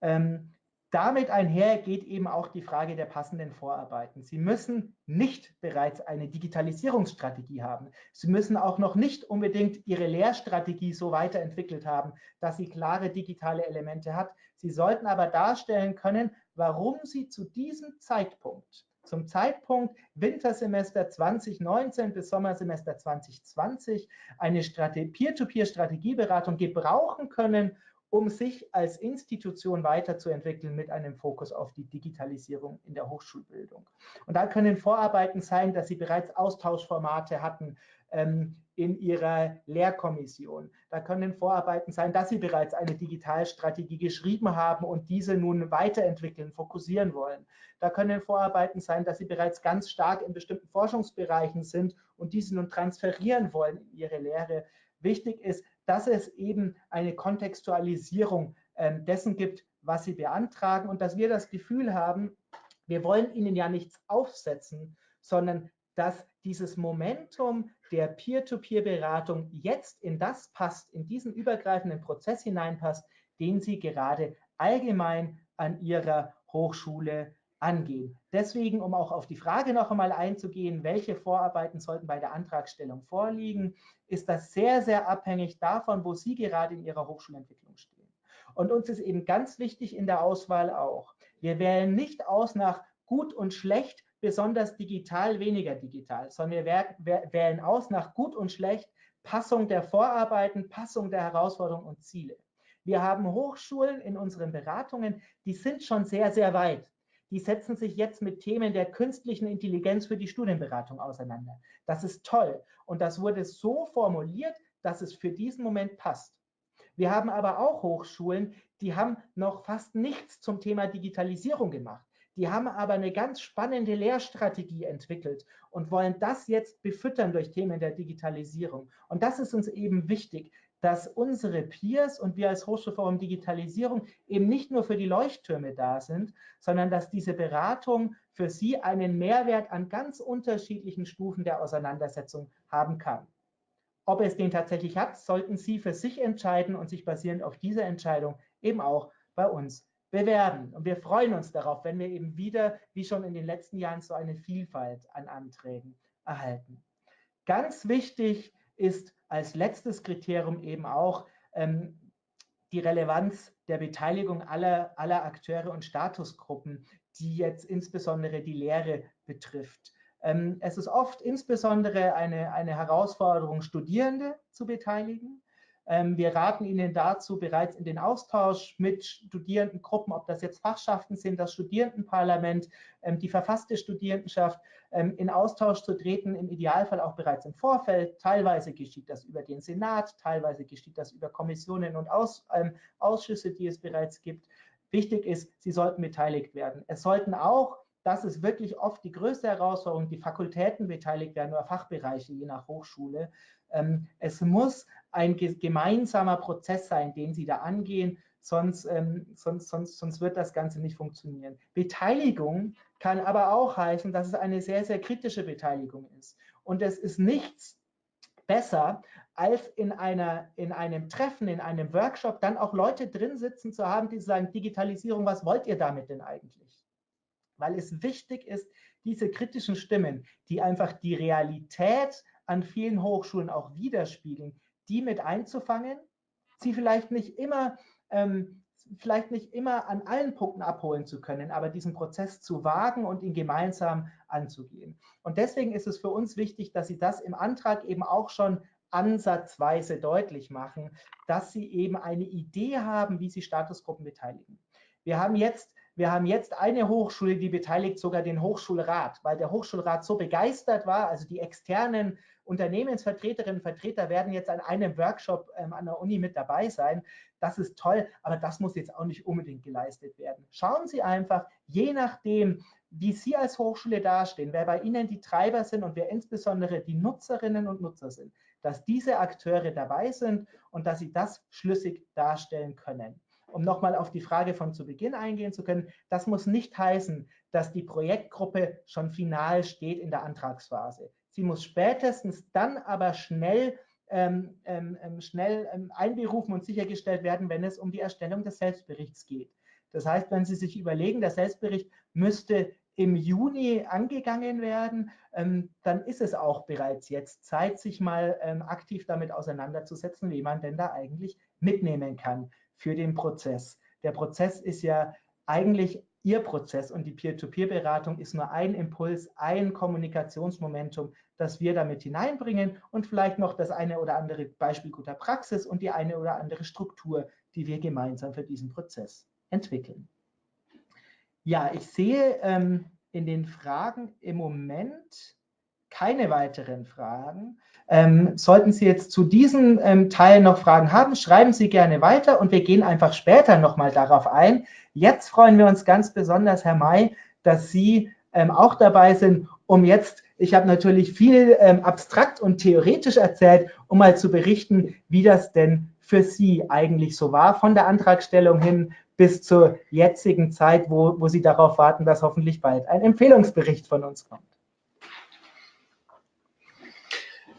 Ähm, damit einher geht eben auch die Frage der passenden Vorarbeiten. Sie müssen nicht bereits eine Digitalisierungsstrategie haben. Sie müssen auch noch nicht unbedingt Ihre Lehrstrategie so weiterentwickelt haben, dass sie klare digitale Elemente hat. Sie sollten aber darstellen können, warum Sie zu diesem Zeitpunkt, zum Zeitpunkt Wintersemester 2019 bis Sommersemester 2020, eine Peer-to-Peer-Strategieberatung gebrauchen können, um sich als Institution weiterzuentwickeln mit einem Fokus auf die Digitalisierung in der Hochschulbildung. Und da können Vorarbeiten sein, dass Sie bereits Austauschformate hatten, ähm, in Ihrer Lehrkommission. Da können Vorarbeiten sein, dass Sie bereits eine Digitalstrategie geschrieben haben und diese nun weiterentwickeln, fokussieren wollen. Da können Vorarbeiten sein, dass Sie bereits ganz stark in bestimmten Forschungsbereichen sind und diese nun transferieren wollen in Ihre Lehre. Wichtig ist, dass es eben eine Kontextualisierung äh, dessen gibt, was Sie beantragen und dass wir das Gefühl haben, wir wollen Ihnen ja nichts aufsetzen, sondern dass dieses Momentum der Peer-to-Peer-Beratung jetzt in das passt, in diesen übergreifenden Prozess hineinpasst, den Sie gerade allgemein an Ihrer Hochschule angehen. Deswegen, um auch auf die Frage noch einmal einzugehen, welche Vorarbeiten sollten bei der Antragstellung vorliegen, ist das sehr, sehr abhängig davon, wo Sie gerade in Ihrer Hochschulentwicklung stehen. Und uns ist eben ganz wichtig in der Auswahl auch, wir wählen nicht aus nach gut und schlecht, besonders digital, weniger digital, sondern wir wählen aus nach gut und schlecht, Passung der Vorarbeiten, Passung der Herausforderungen und Ziele. Wir haben Hochschulen in unseren Beratungen, die sind schon sehr, sehr weit. Die setzen sich jetzt mit Themen der künstlichen Intelligenz für die Studienberatung auseinander. Das ist toll. Und das wurde so formuliert, dass es für diesen Moment passt. Wir haben aber auch Hochschulen, die haben noch fast nichts zum Thema Digitalisierung gemacht. Die haben aber eine ganz spannende Lehrstrategie entwickelt und wollen das jetzt befüttern durch Themen der Digitalisierung. Und das ist uns eben wichtig, dass unsere Peers und wir als Hochschulforum Digitalisierung eben nicht nur für die Leuchttürme da sind, sondern dass diese Beratung für sie einen Mehrwert an ganz unterschiedlichen Stufen der Auseinandersetzung haben kann. Ob es den tatsächlich hat, sollten Sie für sich entscheiden und sich basierend auf dieser Entscheidung eben auch bei uns bewerben. Und wir freuen uns darauf, wenn wir eben wieder, wie schon in den letzten Jahren, so eine Vielfalt an Anträgen erhalten. Ganz wichtig ist als letztes Kriterium eben auch ähm, die Relevanz der Beteiligung aller, aller Akteure und Statusgruppen, die jetzt insbesondere die Lehre betrifft. Ähm, es ist oft insbesondere eine, eine Herausforderung, Studierende zu beteiligen. Ähm, wir raten Ihnen dazu, bereits in den Austausch mit Studierendengruppen, ob das jetzt Fachschaften sind, das Studierendenparlament, ähm, die verfasste Studierendenschaft, ähm, in Austausch zu treten, im Idealfall auch bereits im Vorfeld. Teilweise geschieht das über den Senat, teilweise geschieht das über Kommissionen und Ausschüsse, die es bereits gibt. Wichtig ist, Sie sollten beteiligt werden. Es sollten auch das ist wirklich oft die größte Herausforderung, die Fakultäten beteiligt werden oder Fachbereiche, je nach Hochschule. Es muss ein gemeinsamer Prozess sein, den Sie da angehen, sonst, ähm, sonst, sonst, sonst wird das Ganze nicht funktionieren. Beteiligung kann aber auch heißen, dass es eine sehr, sehr kritische Beteiligung ist. Und es ist nichts besser, als in, einer, in einem Treffen, in einem Workshop dann auch Leute drin sitzen zu haben, die sagen, Digitalisierung, was wollt ihr damit denn eigentlich? Weil es wichtig ist, diese kritischen Stimmen, die einfach die Realität an vielen Hochschulen auch widerspiegeln, die mit einzufangen, sie vielleicht nicht immer, ähm, vielleicht nicht immer an allen Punkten abholen zu können, aber diesen Prozess zu wagen und ihn gemeinsam anzugehen. Und deswegen ist es für uns wichtig, dass Sie das im Antrag eben auch schon ansatzweise deutlich machen, dass Sie eben eine Idee haben, wie Sie Statusgruppen beteiligen. Wir haben jetzt wir haben jetzt eine Hochschule, die beteiligt sogar den Hochschulrat, weil der Hochschulrat so begeistert war, also die externen Unternehmensvertreterinnen und Vertreter werden jetzt an einem Workshop ähm, an der Uni mit dabei sein. Das ist toll, aber das muss jetzt auch nicht unbedingt geleistet werden. Schauen Sie einfach, je nachdem, wie Sie als Hochschule dastehen, wer bei Ihnen die Treiber sind und wer insbesondere die Nutzerinnen und Nutzer sind, dass diese Akteure dabei sind und dass Sie das schlüssig darstellen können um nochmal auf die Frage von zu Beginn eingehen zu können, das muss nicht heißen, dass die Projektgruppe schon final steht in der Antragsphase. Sie muss spätestens dann aber schnell, ähm, ähm, ähm schnell ähm, einberufen und sichergestellt werden, wenn es um die Erstellung des Selbstberichts geht. Das heißt, wenn Sie sich überlegen, der Selbstbericht müsste im Juni angegangen werden, ähm, dann ist es auch bereits jetzt Zeit, sich mal aktiv damit auseinanderzusetzen, wie man denn da eigentlich mitnehmen kann für den Prozess. Der Prozess ist ja eigentlich Ihr Prozess und die Peer-to-Peer-Beratung ist nur ein Impuls, ein Kommunikationsmomentum, das wir damit hineinbringen und vielleicht noch das eine oder andere Beispiel guter Praxis und die eine oder andere Struktur, die wir gemeinsam für diesen Prozess entwickeln. Ja, ich sehe ähm, in den Fragen im Moment keine weiteren Fragen. Ähm, sollten Sie jetzt zu diesem ähm, Teil noch Fragen haben, schreiben Sie gerne weiter und wir gehen einfach später nochmal darauf ein. Jetzt freuen wir uns ganz besonders, Herr May, dass Sie ähm, auch dabei sind, um jetzt, ich habe natürlich viel ähm, abstrakt und theoretisch erzählt, um mal zu berichten, wie das denn für Sie eigentlich so war, von der Antragstellung hin bis zur jetzigen Zeit, wo, wo Sie darauf warten, dass hoffentlich bald ein Empfehlungsbericht von uns kommt.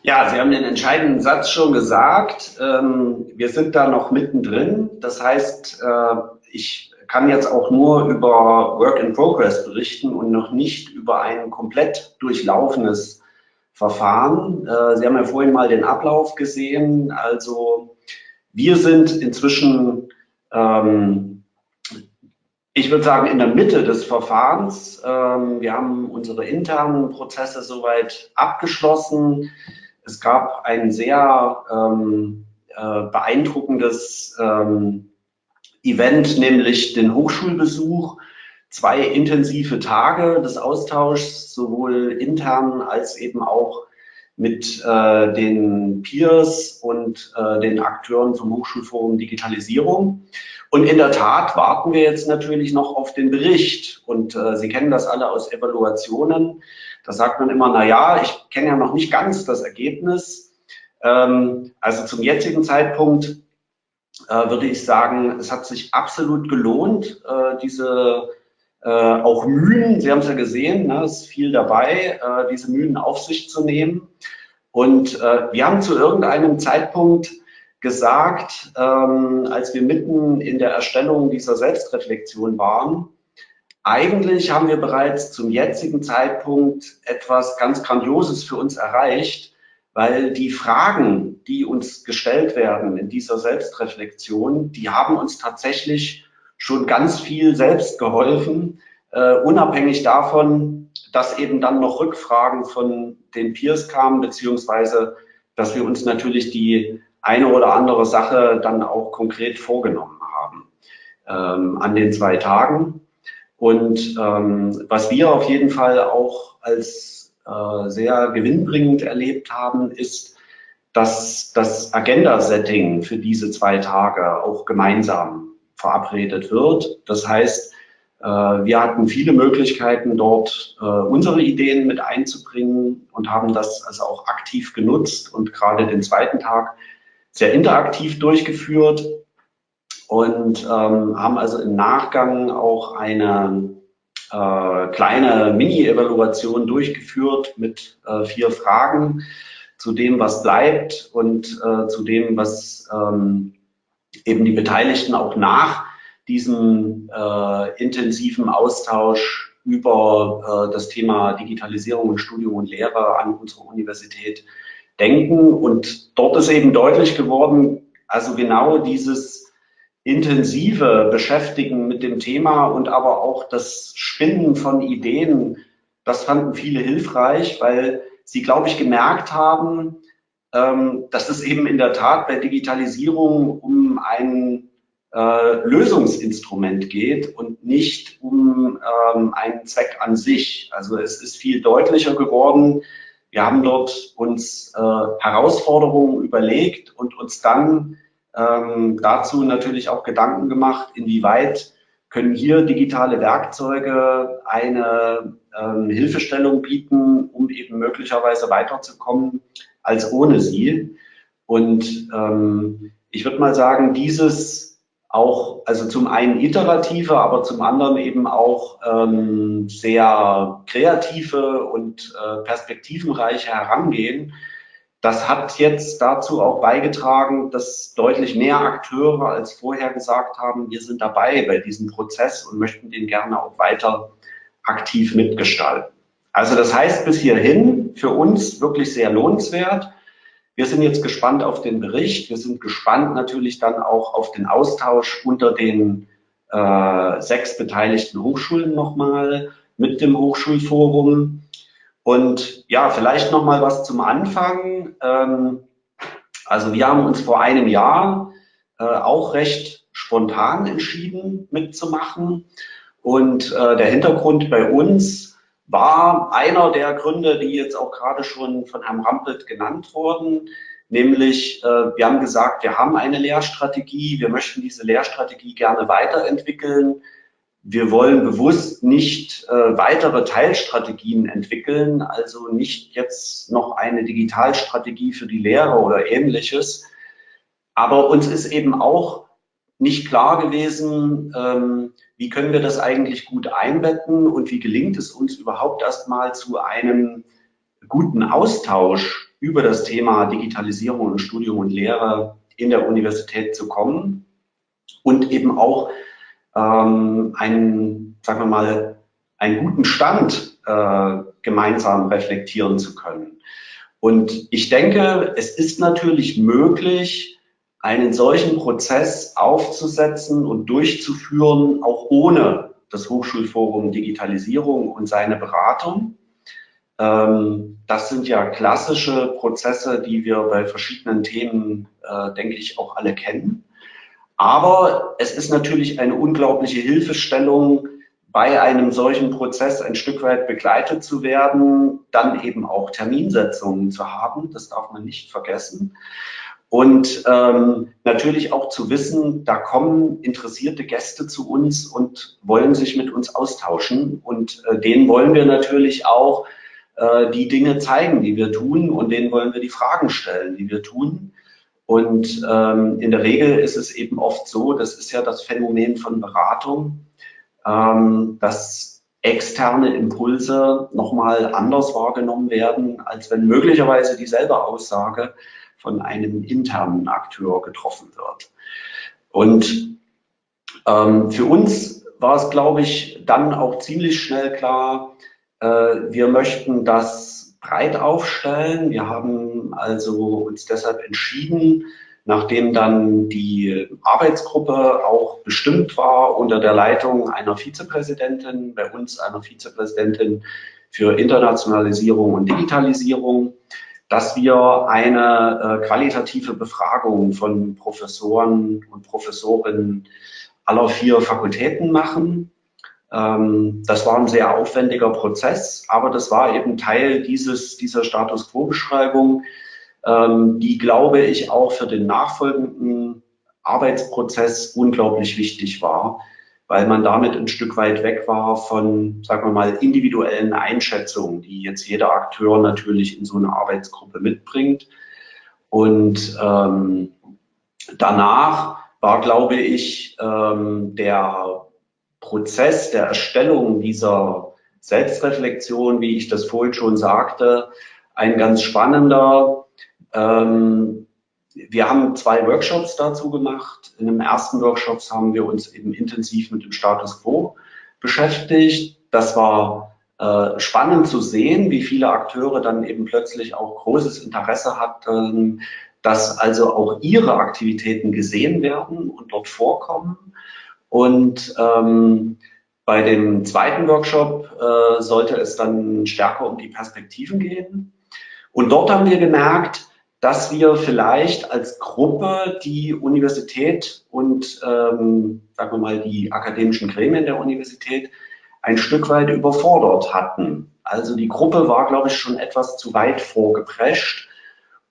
Ja, Sie haben den entscheidenden Satz schon gesagt. Ähm, wir sind da noch mittendrin. Das heißt, äh, ich kann jetzt auch nur über Work in Progress berichten und noch nicht über ein komplett durchlaufenes Verfahren. Äh, Sie haben ja vorhin mal den Ablauf gesehen. Also wir sind inzwischen, ähm, ich würde sagen, in der Mitte des Verfahrens. Ähm, wir haben unsere internen Prozesse soweit abgeschlossen. Es gab ein sehr ähm, äh, beeindruckendes ähm, Event, nämlich den Hochschulbesuch, zwei intensive Tage des Austauschs, sowohl intern als eben auch mit äh, den Peers und äh, den Akteuren vom Hochschulforum Digitalisierung. Und in der Tat warten wir jetzt natürlich noch auf den Bericht. Und äh, Sie kennen das alle aus Evaluationen. Da sagt man immer, na ja, ich kenne ja noch nicht ganz das Ergebnis. Ähm, also zum jetzigen Zeitpunkt äh, würde ich sagen, es hat sich absolut gelohnt, äh, diese äh, auch Mühen, Sie haben es ja gesehen, ne, ist viel dabei, diese Mühen auf sich zu nehmen. Und wir haben zu irgendeinem Zeitpunkt gesagt, ähm, als wir mitten in der Erstellung dieser Selbstreflexion waren, eigentlich haben wir bereits zum jetzigen Zeitpunkt etwas ganz Grandioses für uns erreicht, weil die Fragen, die uns gestellt werden in dieser Selbstreflexion, die haben uns tatsächlich schon ganz viel selbst geholfen, äh, unabhängig davon, dass eben dann noch Rückfragen von den Peers kamen, beziehungsweise dass wir uns natürlich die eine oder andere Sache dann auch konkret vorgenommen haben ähm, an den zwei Tagen. Und ähm, was wir auf jeden Fall auch als äh, sehr gewinnbringend erlebt haben, ist, dass das Agenda-Setting für diese zwei Tage auch gemeinsam verabredet wird. Das heißt, äh, wir hatten viele Möglichkeiten, dort äh, unsere Ideen mit einzubringen und haben das also auch aktiv genutzt und gerade den zweiten Tag sehr interaktiv durchgeführt und ähm, haben also im Nachgang auch eine äh, kleine Mini-Evaluation durchgeführt mit äh, vier Fragen zu dem, was bleibt und äh, zu dem, was ähm, eben die Beteiligten auch nach diesem äh, intensiven Austausch über äh, das Thema Digitalisierung und Studium und Lehre an unserer Universität denken. Und dort ist eben deutlich geworden, also genau dieses intensive Beschäftigen mit dem Thema und aber auch das Spinnen von Ideen, das fanden viele hilfreich, weil sie, glaube ich, gemerkt haben, ähm, dass es eben in der Tat bei Digitalisierung um ein äh, Lösungsinstrument geht und nicht um ähm, einen Zweck an sich. Also es ist viel deutlicher geworden. Wir haben dort uns äh, Herausforderungen überlegt und uns dann ähm, dazu natürlich auch Gedanken gemacht, inwieweit können hier digitale Werkzeuge eine ähm, Hilfestellung bieten, um eben möglicherweise weiterzukommen als ohne sie. Und ähm, ich würde mal sagen, dieses auch, also zum einen iterative, aber zum anderen eben auch ähm, sehr kreative und äh, perspektivenreiche Herangehen, das hat jetzt dazu auch beigetragen, dass deutlich mehr Akteure als vorher gesagt haben, wir sind dabei bei diesem Prozess und möchten den gerne auch weiter aktiv mitgestalten. Also das heißt bis hierhin für uns wirklich sehr lohnenswert. Wir sind jetzt gespannt auf den Bericht. Wir sind gespannt natürlich dann auch auf den Austausch unter den äh, sechs beteiligten Hochschulen nochmal mit dem Hochschulforum. Und ja, vielleicht noch mal was zum Anfang. Ähm, also wir haben uns vor einem Jahr äh, auch recht spontan entschieden mitzumachen. Und äh, der Hintergrund bei uns war einer der Gründe, die jetzt auch gerade schon von Herrn Rampelt genannt wurden, nämlich äh, wir haben gesagt, wir haben eine Lehrstrategie, wir möchten diese Lehrstrategie gerne weiterentwickeln. Wir wollen bewusst nicht äh, weitere Teilstrategien entwickeln, also nicht jetzt noch eine Digitalstrategie für die Lehre oder ähnliches. Aber uns ist eben auch nicht klar gewesen, ähm, wie können wir das eigentlich gut einbetten und wie gelingt es uns überhaupt erstmal zu einem guten Austausch über das Thema Digitalisierung und Studium und Lehre in der Universität zu kommen und eben auch ähm, einen, sagen wir mal, einen guten Stand äh, gemeinsam reflektieren zu können. Und ich denke, es ist natürlich möglich, einen solchen Prozess aufzusetzen und durchzuführen, auch ohne das Hochschulforum Digitalisierung und seine Beratung. Ähm, das sind ja klassische Prozesse, die wir bei verschiedenen Themen, äh, denke ich, auch alle kennen. Aber es ist natürlich eine unglaubliche Hilfestellung, bei einem solchen Prozess ein Stück weit begleitet zu werden, dann eben auch Terminsetzungen zu haben. Das darf man nicht vergessen. Und ähm, natürlich auch zu wissen, da kommen interessierte Gäste zu uns und wollen sich mit uns austauschen. Und äh, denen wollen wir natürlich auch äh, die Dinge zeigen, die wir tun. Und denen wollen wir die Fragen stellen, die wir tun. Und ähm, in der Regel ist es eben oft so, das ist ja das Phänomen von Beratung, ähm, dass externe Impulse nochmal anders wahrgenommen werden, als wenn möglicherweise dieselbe Aussage von einem internen Akteur getroffen wird. Und ähm, für uns war es, glaube ich, dann auch ziemlich schnell klar, äh, wir möchten das breit aufstellen. Wir haben also uns deshalb entschieden, nachdem dann die Arbeitsgruppe auch bestimmt war unter der Leitung einer Vizepräsidentin, bei uns einer Vizepräsidentin für Internationalisierung und Digitalisierung, dass wir eine äh, qualitative Befragung von Professoren und Professorinnen aller vier Fakultäten machen. Ähm, das war ein sehr aufwendiger Prozess, aber das war eben Teil dieses, dieser Status Quo-Beschreibung, ähm, die, glaube ich, auch für den nachfolgenden Arbeitsprozess unglaublich wichtig war, weil man damit ein Stück weit weg war von, sagen wir mal, individuellen Einschätzungen, die jetzt jeder Akteur natürlich in so einer Arbeitsgruppe mitbringt. Und ähm, danach war, glaube ich, ähm, der Prozess der Erstellung dieser Selbstreflexion, wie ich das vorhin schon sagte, ein ganz spannender. Ähm, wir haben zwei Workshops dazu gemacht. In dem ersten Workshop haben wir uns eben intensiv mit dem Status Quo beschäftigt. Das war äh, spannend zu sehen, wie viele Akteure dann eben plötzlich auch großes Interesse hatten, dass also auch ihre Aktivitäten gesehen werden und dort vorkommen. Und ähm, bei dem zweiten Workshop äh, sollte es dann stärker um die Perspektiven gehen. Und dort haben wir gemerkt, dass wir vielleicht als Gruppe die Universität und, ähm, sagen wir mal, die akademischen Gremien der Universität ein Stück weit überfordert hatten. Also die Gruppe war, glaube ich, schon etwas zu weit vorgeprescht.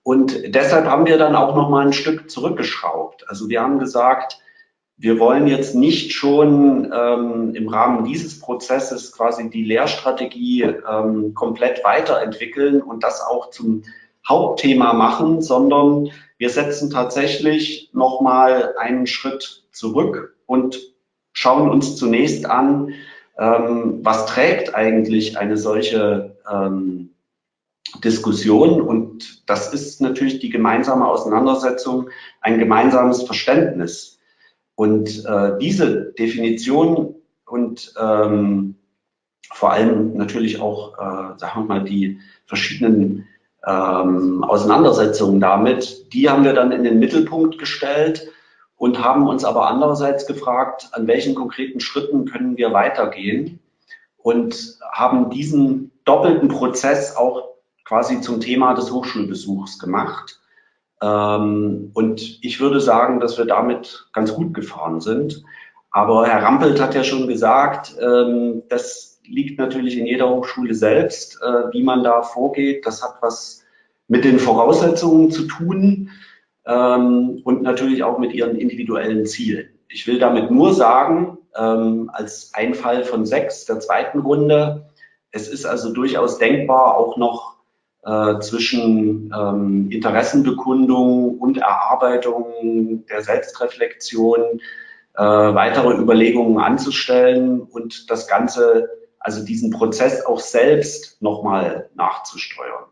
Und deshalb haben wir dann auch noch mal ein Stück zurückgeschraubt. Also wir haben gesagt, wir wollen jetzt nicht schon ähm, im Rahmen dieses Prozesses quasi die Lehrstrategie ähm, komplett weiterentwickeln und das auch zum Hauptthema machen, sondern wir setzen tatsächlich nochmal einen Schritt zurück und schauen uns zunächst an, ähm, was trägt eigentlich eine solche ähm, Diskussion und das ist natürlich die gemeinsame Auseinandersetzung, ein gemeinsames Verständnis. Und äh, diese Definition und ähm, vor allem natürlich auch, äh, sagen wir mal, die verschiedenen ähm, Auseinandersetzungen damit, die haben wir dann in den Mittelpunkt gestellt und haben uns aber andererseits gefragt, an welchen konkreten Schritten können wir weitergehen und haben diesen doppelten Prozess auch quasi zum Thema des Hochschulbesuchs gemacht. Ähm, und ich würde sagen, dass wir damit ganz gut gefahren sind. Aber Herr Rampelt hat ja schon gesagt, ähm, dass liegt natürlich in jeder Hochschule selbst, äh, wie man da vorgeht. Das hat was mit den Voraussetzungen zu tun ähm, und natürlich auch mit ihren individuellen Zielen. Ich will damit nur sagen, als ein Fall von sechs der zweiten Runde, es ist also durchaus denkbar, auch noch äh, zwischen ähm, Interessenbekundung und Erarbeitung der Selbstreflexion äh, weitere Überlegungen anzustellen und das Ganze, also diesen Prozess auch selbst nochmal nachzusteuern.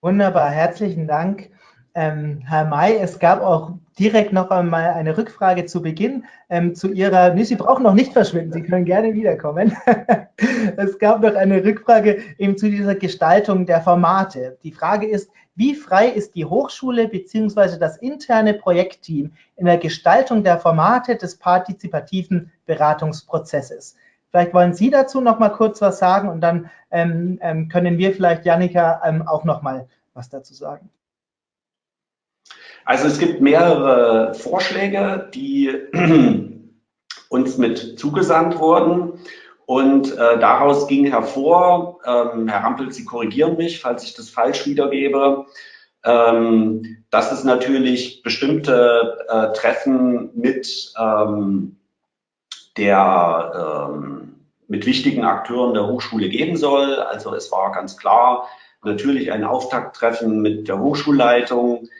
Wunderbar, herzlichen Dank. Ähm, Herr May, es gab auch direkt noch einmal eine Rückfrage zu Beginn ähm, zu Ihrer, nee, Sie brauchen noch nicht verschwinden, Sie können gerne wiederkommen. es gab noch eine Rückfrage eben zu dieser Gestaltung der Formate. Die Frage ist, wie frei ist die Hochschule bzw. das interne Projektteam in der Gestaltung der Formate des partizipativen Beratungsprozesses? Vielleicht wollen Sie dazu noch mal kurz was sagen und dann ähm, ähm, können wir vielleicht, Janika, ähm, auch noch mal was dazu sagen. Also es gibt mehrere Vorschläge, die uns mit zugesandt wurden. Und äh, daraus ging hervor, ähm, Herr Rampel, Sie korrigieren mich, falls ich das falsch wiedergebe, ähm, dass es natürlich bestimmte äh, Treffen mit ähm, der ähm, mit wichtigen Akteuren der Hochschule geben soll. Also es war ganz klar natürlich ein Auftakttreffen mit der Hochschulleitung,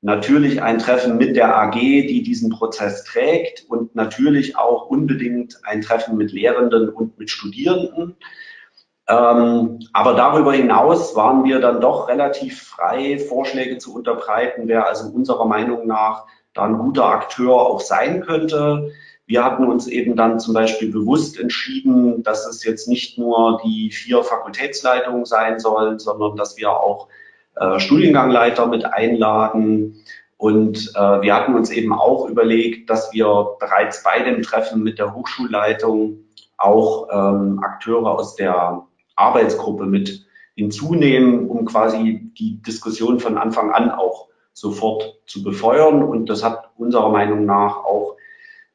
natürlich ein Treffen mit der AG, die diesen Prozess trägt und natürlich auch unbedingt ein Treffen mit Lehrenden und mit Studierenden. Ähm, aber darüber hinaus waren wir dann doch relativ frei, Vorschläge zu unterbreiten, wer also unserer Meinung nach da ein guter Akteur auch sein könnte. Wir hatten uns eben dann zum Beispiel bewusst entschieden, dass es jetzt nicht nur die vier Fakultätsleitungen sein sollen, sondern dass wir auch äh, Studiengangleiter mit einladen. Und äh, wir hatten uns eben auch überlegt, dass wir bereits bei dem Treffen mit der Hochschulleitung auch ähm, Akteure aus der Arbeitsgruppe mit hinzunehmen, um quasi die Diskussion von Anfang an auch sofort zu befeuern. Und das hat unserer Meinung nach auch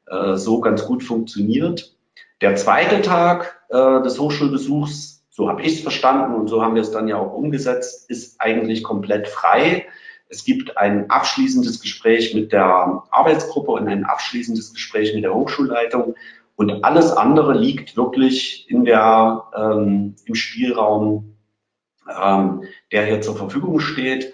äh, so ganz gut funktioniert. Der zweite Tag äh, des Hochschulbesuchs so habe ich es verstanden und so haben wir es dann ja auch umgesetzt, ist eigentlich komplett frei. Es gibt ein abschließendes Gespräch mit der Arbeitsgruppe und ein abschließendes Gespräch mit der Hochschulleitung und alles andere liegt wirklich in der, ähm, im Spielraum, ähm, der hier zur Verfügung steht.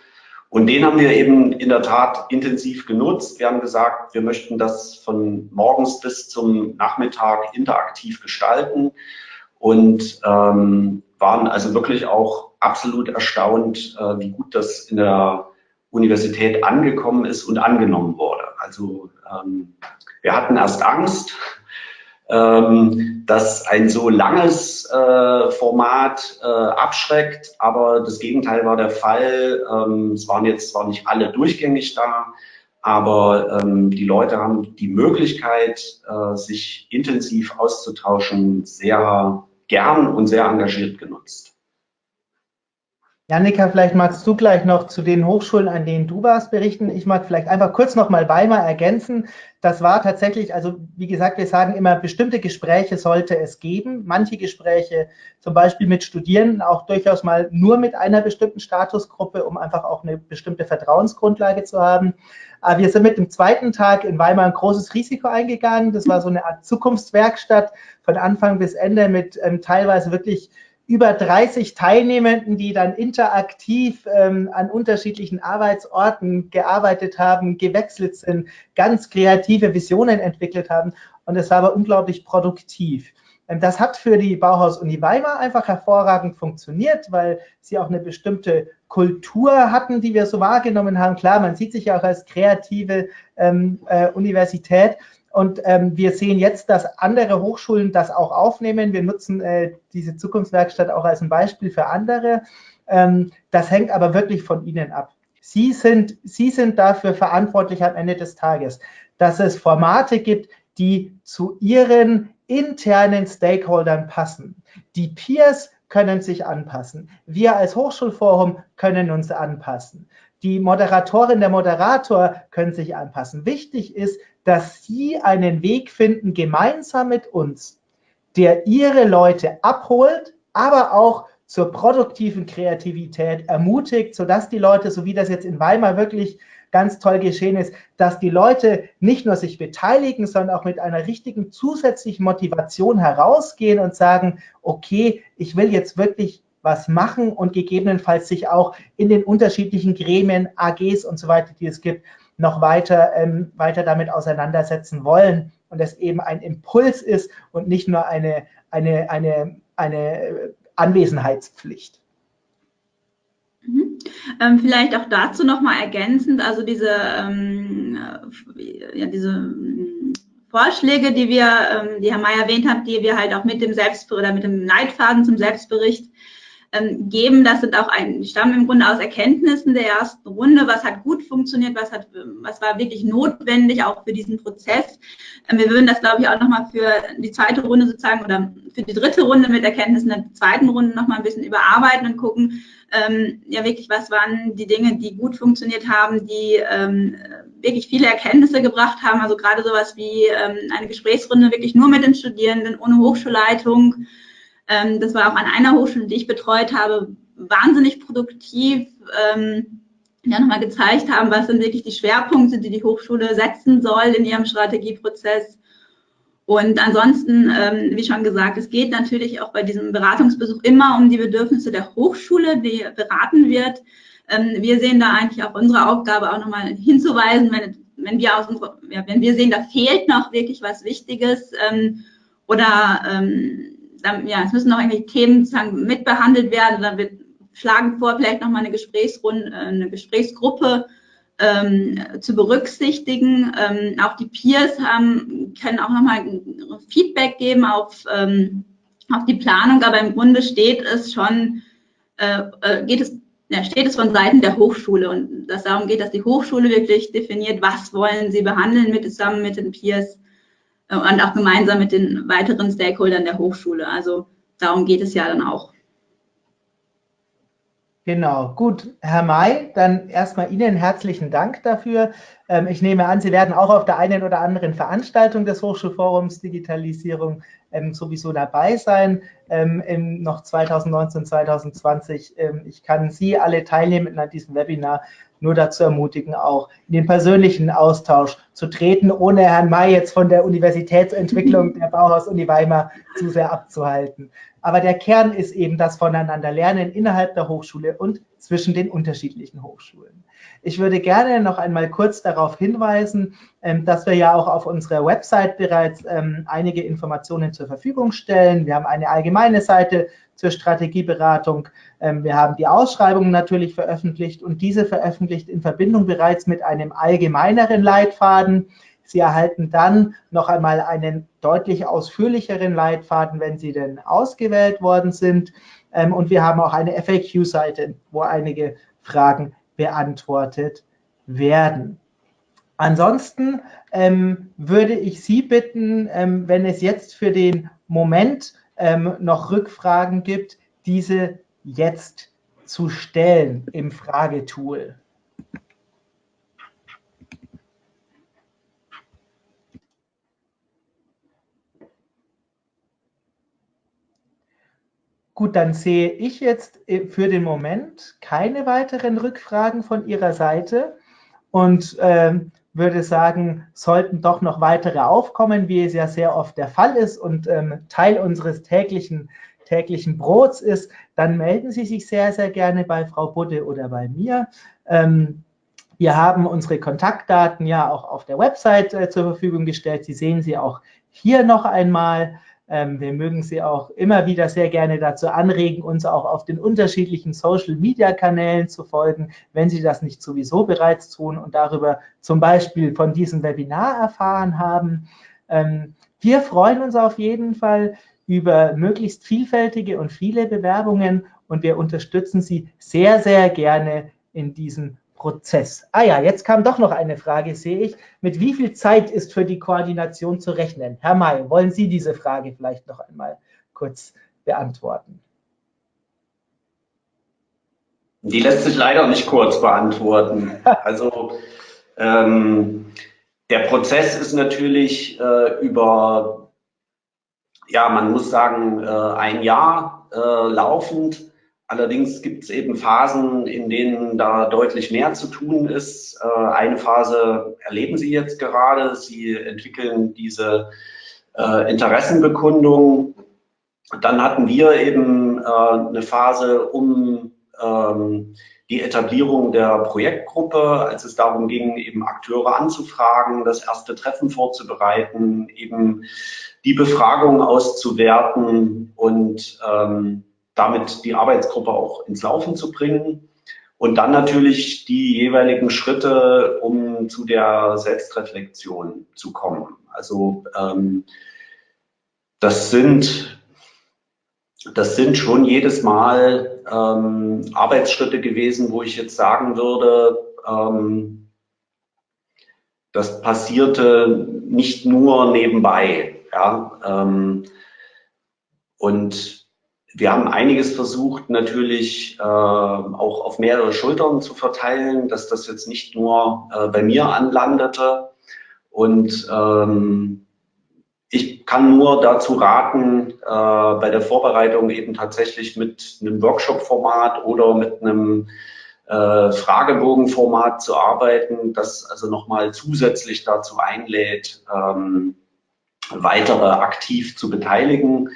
Und den haben wir eben in der Tat intensiv genutzt. Wir haben gesagt, wir möchten das von morgens bis zum Nachmittag interaktiv gestalten und ähm, waren also wirklich auch absolut erstaunt, äh, wie gut das in der Universität angekommen ist und angenommen wurde. Also ähm, wir hatten erst Angst, ähm, dass ein so langes äh, Format äh, abschreckt, aber das Gegenteil war der Fall. Ähm, es waren jetzt zwar nicht alle durchgängig da, aber ähm, die Leute haben die Möglichkeit, äh, sich intensiv auszutauschen, sehr gern und sehr engagiert genutzt. Janika, vielleicht magst du gleich noch zu den Hochschulen, an denen du warst, berichten. Ich mag vielleicht einfach kurz noch mal Weimar ergänzen. Das war tatsächlich, also wie gesagt, wir sagen immer, bestimmte Gespräche sollte es geben. Manche Gespräche, zum Beispiel mit Studierenden, auch durchaus mal nur mit einer bestimmten Statusgruppe, um einfach auch eine bestimmte Vertrauensgrundlage zu haben. Aber wir sind mit dem zweiten Tag in Weimar ein großes Risiko eingegangen. Das war so eine Art Zukunftswerkstatt von Anfang bis Ende mit ähm, teilweise wirklich über 30 Teilnehmenden, die dann interaktiv ähm, an unterschiedlichen Arbeitsorten gearbeitet haben, gewechselt sind, ganz kreative Visionen entwickelt haben. Und es war aber unglaublich produktiv. Ähm, das hat für die Bauhaus-Uni Weimar einfach hervorragend funktioniert, weil sie auch eine bestimmte Kultur hatten, die wir so wahrgenommen haben. Klar, man sieht sich ja auch als kreative ähm, äh, Universität. Und ähm, wir sehen jetzt, dass andere Hochschulen das auch aufnehmen. Wir nutzen äh, diese Zukunftswerkstatt auch als ein Beispiel für andere. Ähm, das hängt aber wirklich von Ihnen ab. Sie sind, Sie sind dafür verantwortlich am Ende des Tages, dass es Formate gibt, die zu Ihren internen Stakeholdern passen. Die Peers können sich anpassen. Wir als Hochschulforum können uns anpassen. Die Moderatorin, der Moderator können sich anpassen. Wichtig ist, dass Sie einen Weg finden, gemeinsam mit uns der ihre Leute abholt, aber auch zur produktiven Kreativität ermutigt, sodass die Leute, so wie das jetzt in Weimar wirklich ganz toll geschehen ist, dass die Leute nicht nur sich beteiligen, sondern auch mit einer richtigen zusätzlichen Motivation herausgehen und sagen, okay, ich will jetzt wirklich was machen und gegebenenfalls sich auch in den unterschiedlichen Gremien, AGs und so weiter, die es gibt, noch weiter, ähm, weiter damit auseinandersetzen wollen und es eben ein Impuls ist und nicht nur eine, eine, eine, eine Anwesenheitspflicht. Mhm. Ähm, vielleicht auch dazu nochmal ergänzend, also diese, ähm, ja, diese ähm, Vorschläge, die wir, ähm, die Herr May erwähnt hat, die wir halt auch mit dem Selbstbericht oder mit dem Leitfaden zum Selbstbericht geben. Das sind auch ein, stammen im Grunde aus Erkenntnissen der ersten Runde. Was hat gut funktioniert? Was hat, was war wirklich notwendig auch für diesen Prozess? Ähm, wir würden das, glaube ich, auch nochmal für die zweite Runde sozusagen oder für die dritte Runde mit Erkenntnissen der zweiten Runde nochmal ein bisschen überarbeiten und gucken, ähm, ja wirklich, was waren die Dinge, die gut funktioniert haben, die ähm, wirklich viele Erkenntnisse gebracht haben. Also gerade sowas wie ähm, eine Gesprächsrunde wirklich nur mit den Studierenden, ohne Hochschulleitung, ähm, das war auch an einer Hochschule, die ich betreut habe, wahnsinnig produktiv. Ähm, ja nochmal gezeigt haben, was sind wirklich die Schwerpunkte, die die Hochschule setzen soll in ihrem Strategieprozess. Und ansonsten, ähm, wie schon gesagt, es geht natürlich auch bei diesem Beratungsbesuch immer um die Bedürfnisse der Hochschule, die beraten wird. Ähm, wir sehen da eigentlich auch unsere Aufgabe auch nochmal hinzuweisen, wenn, wenn, wir aus unserer, ja, wenn wir sehen, da fehlt noch wirklich was Wichtiges ähm, oder ähm, ja, es müssen noch irgendwelche Themen sozusagen mitbehandelt werden. Dann wird schlagen vor, vielleicht nochmal eine Gesprächsrunde, äh, eine Gesprächsgruppe ähm, zu berücksichtigen. Ähm, auch die Peers haben, können auch nochmal Feedback geben auf, ähm, auf die Planung, aber im Grunde steht es schon, äh, äh, geht es, ja, steht es von Seiten der Hochschule und dass darum geht, dass die Hochschule wirklich definiert, was wollen sie behandeln mit zusammen mit den Peers und auch gemeinsam mit den weiteren Stakeholdern der Hochschule. Also darum geht es ja dann auch. Genau, gut. Herr May, dann erstmal Ihnen herzlichen Dank dafür. Ähm, ich nehme an, Sie werden auch auf der einen oder anderen Veranstaltung des Hochschulforums Digitalisierung ähm, sowieso dabei sein, ähm, noch 2019, 2020. Ich kann Sie alle Teilnehmenden an diesem Webinar nur dazu ermutigen, auch in den persönlichen Austausch zu treten, ohne Herrn May jetzt von der Universitätsentwicklung der Bauhaus-Uni Weimar zu sehr abzuhalten. Aber der Kern ist eben das Voneinander lernen innerhalb der Hochschule und zwischen den unterschiedlichen Hochschulen. Ich würde gerne noch einmal kurz darauf hinweisen, ähm, dass wir ja auch auf unserer Website bereits ähm, einige Informationen zur Verfügung stellen. Wir haben eine allgemeine Seite zur Strategieberatung. Ähm, wir haben die Ausschreibungen natürlich veröffentlicht und diese veröffentlicht in Verbindung bereits mit einem allgemeineren Leitfaden. Sie erhalten dann noch einmal einen deutlich ausführlicheren Leitfaden, wenn Sie denn ausgewählt worden sind. Und wir haben auch eine FAQ-Seite, wo einige Fragen beantwortet werden. Ansonsten ähm, würde ich Sie bitten, ähm, wenn es jetzt für den Moment ähm, noch Rückfragen gibt, diese jetzt zu stellen im Fragetool. Gut, dann sehe ich jetzt äh, für den Moment keine weiteren Rückfragen von Ihrer Seite und äh, würde sagen, sollten doch noch weitere aufkommen, wie es ja sehr oft der Fall ist und ähm, Teil unseres täglichen, täglichen Brots ist, dann melden Sie sich sehr, sehr gerne bei Frau Budde oder bei mir. Ähm, wir haben unsere Kontaktdaten ja auch auf der Website äh, zur Verfügung gestellt. Sie sehen sie auch hier noch einmal. Ähm, wir mögen Sie auch immer wieder sehr gerne dazu anregen, uns auch auf den unterschiedlichen Social-Media-Kanälen zu folgen, wenn Sie das nicht sowieso bereits tun und darüber zum Beispiel von diesem Webinar erfahren haben. Ähm, wir freuen uns auf jeden Fall über möglichst vielfältige und viele Bewerbungen und wir unterstützen Sie sehr, sehr gerne in diesem Prozess. Ah ja, jetzt kam doch noch eine Frage, sehe ich. Mit wie viel Zeit ist für die Koordination zu rechnen? Herr May, wollen Sie diese Frage vielleicht noch einmal kurz beantworten? Die lässt sich leider nicht kurz beantworten. Also ähm, der Prozess ist natürlich äh, über ja, man muss sagen, ein Jahr laufend. Allerdings gibt es eben Phasen, in denen da deutlich mehr zu tun ist. Eine Phase erleben Sie jetzt gerade. Sie entwickeln diese Interessenbekundung. Dann hatten wir eben eine Phase um ähm, die Etablierung der Projektgruppe, als es darum ging, eben Akteure anzufragen, das erste Treffen vorzubereiten, eben die Befragung auszuwerten und ähm, damit die Arbeitsgruppe auch ins Laufen zu bringen. Und dann natürlich die jeweiligen Schritte, um zu der Selbstreflexion zu kommen. Also ähm, das sind das sind schon jedes Mal ähm, Arbeitsschritte gewesen, wo ich jetzt sagen würde, ähm, das passierte nicht nur nebenbei. Ja, ähm, und wir haben einiges versucht, natürlich äh, auch auf mehrere Schultern zu verteilen, dass das jetzt nicht nur äh, bei mir anlandete. Und ähm, ich kann nur dazu raten, äh, bei der Vorbereitung eben tatsächlich mit einem Workshop-Format oder mit einem äh, Fragebogen-Format zu arbeiten, das also nochmal zusätzlich dazu einlädt, ähm, weitere aktiv zu beteiligen.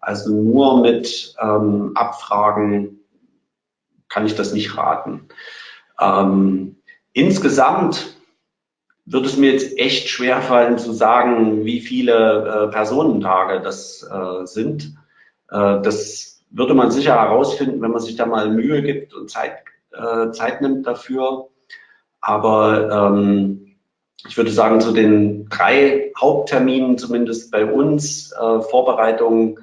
Also nur mit ähm, Abfragen kann ich das nicht raten. Ähm, insgesamt wird es mir jetzt echt schwer fallen zu sagen, wie viele äh, Personentage das äh, sind. Äh, das würde man sicher herausfinden, wenn man sich da mal Mühe gibt und Zeit, äh, Zeit nimmt dafür. Aber ähm, ich würde sagen, zu den drei Hauptterminen, zumindest bei uns, äh, Vorbereitung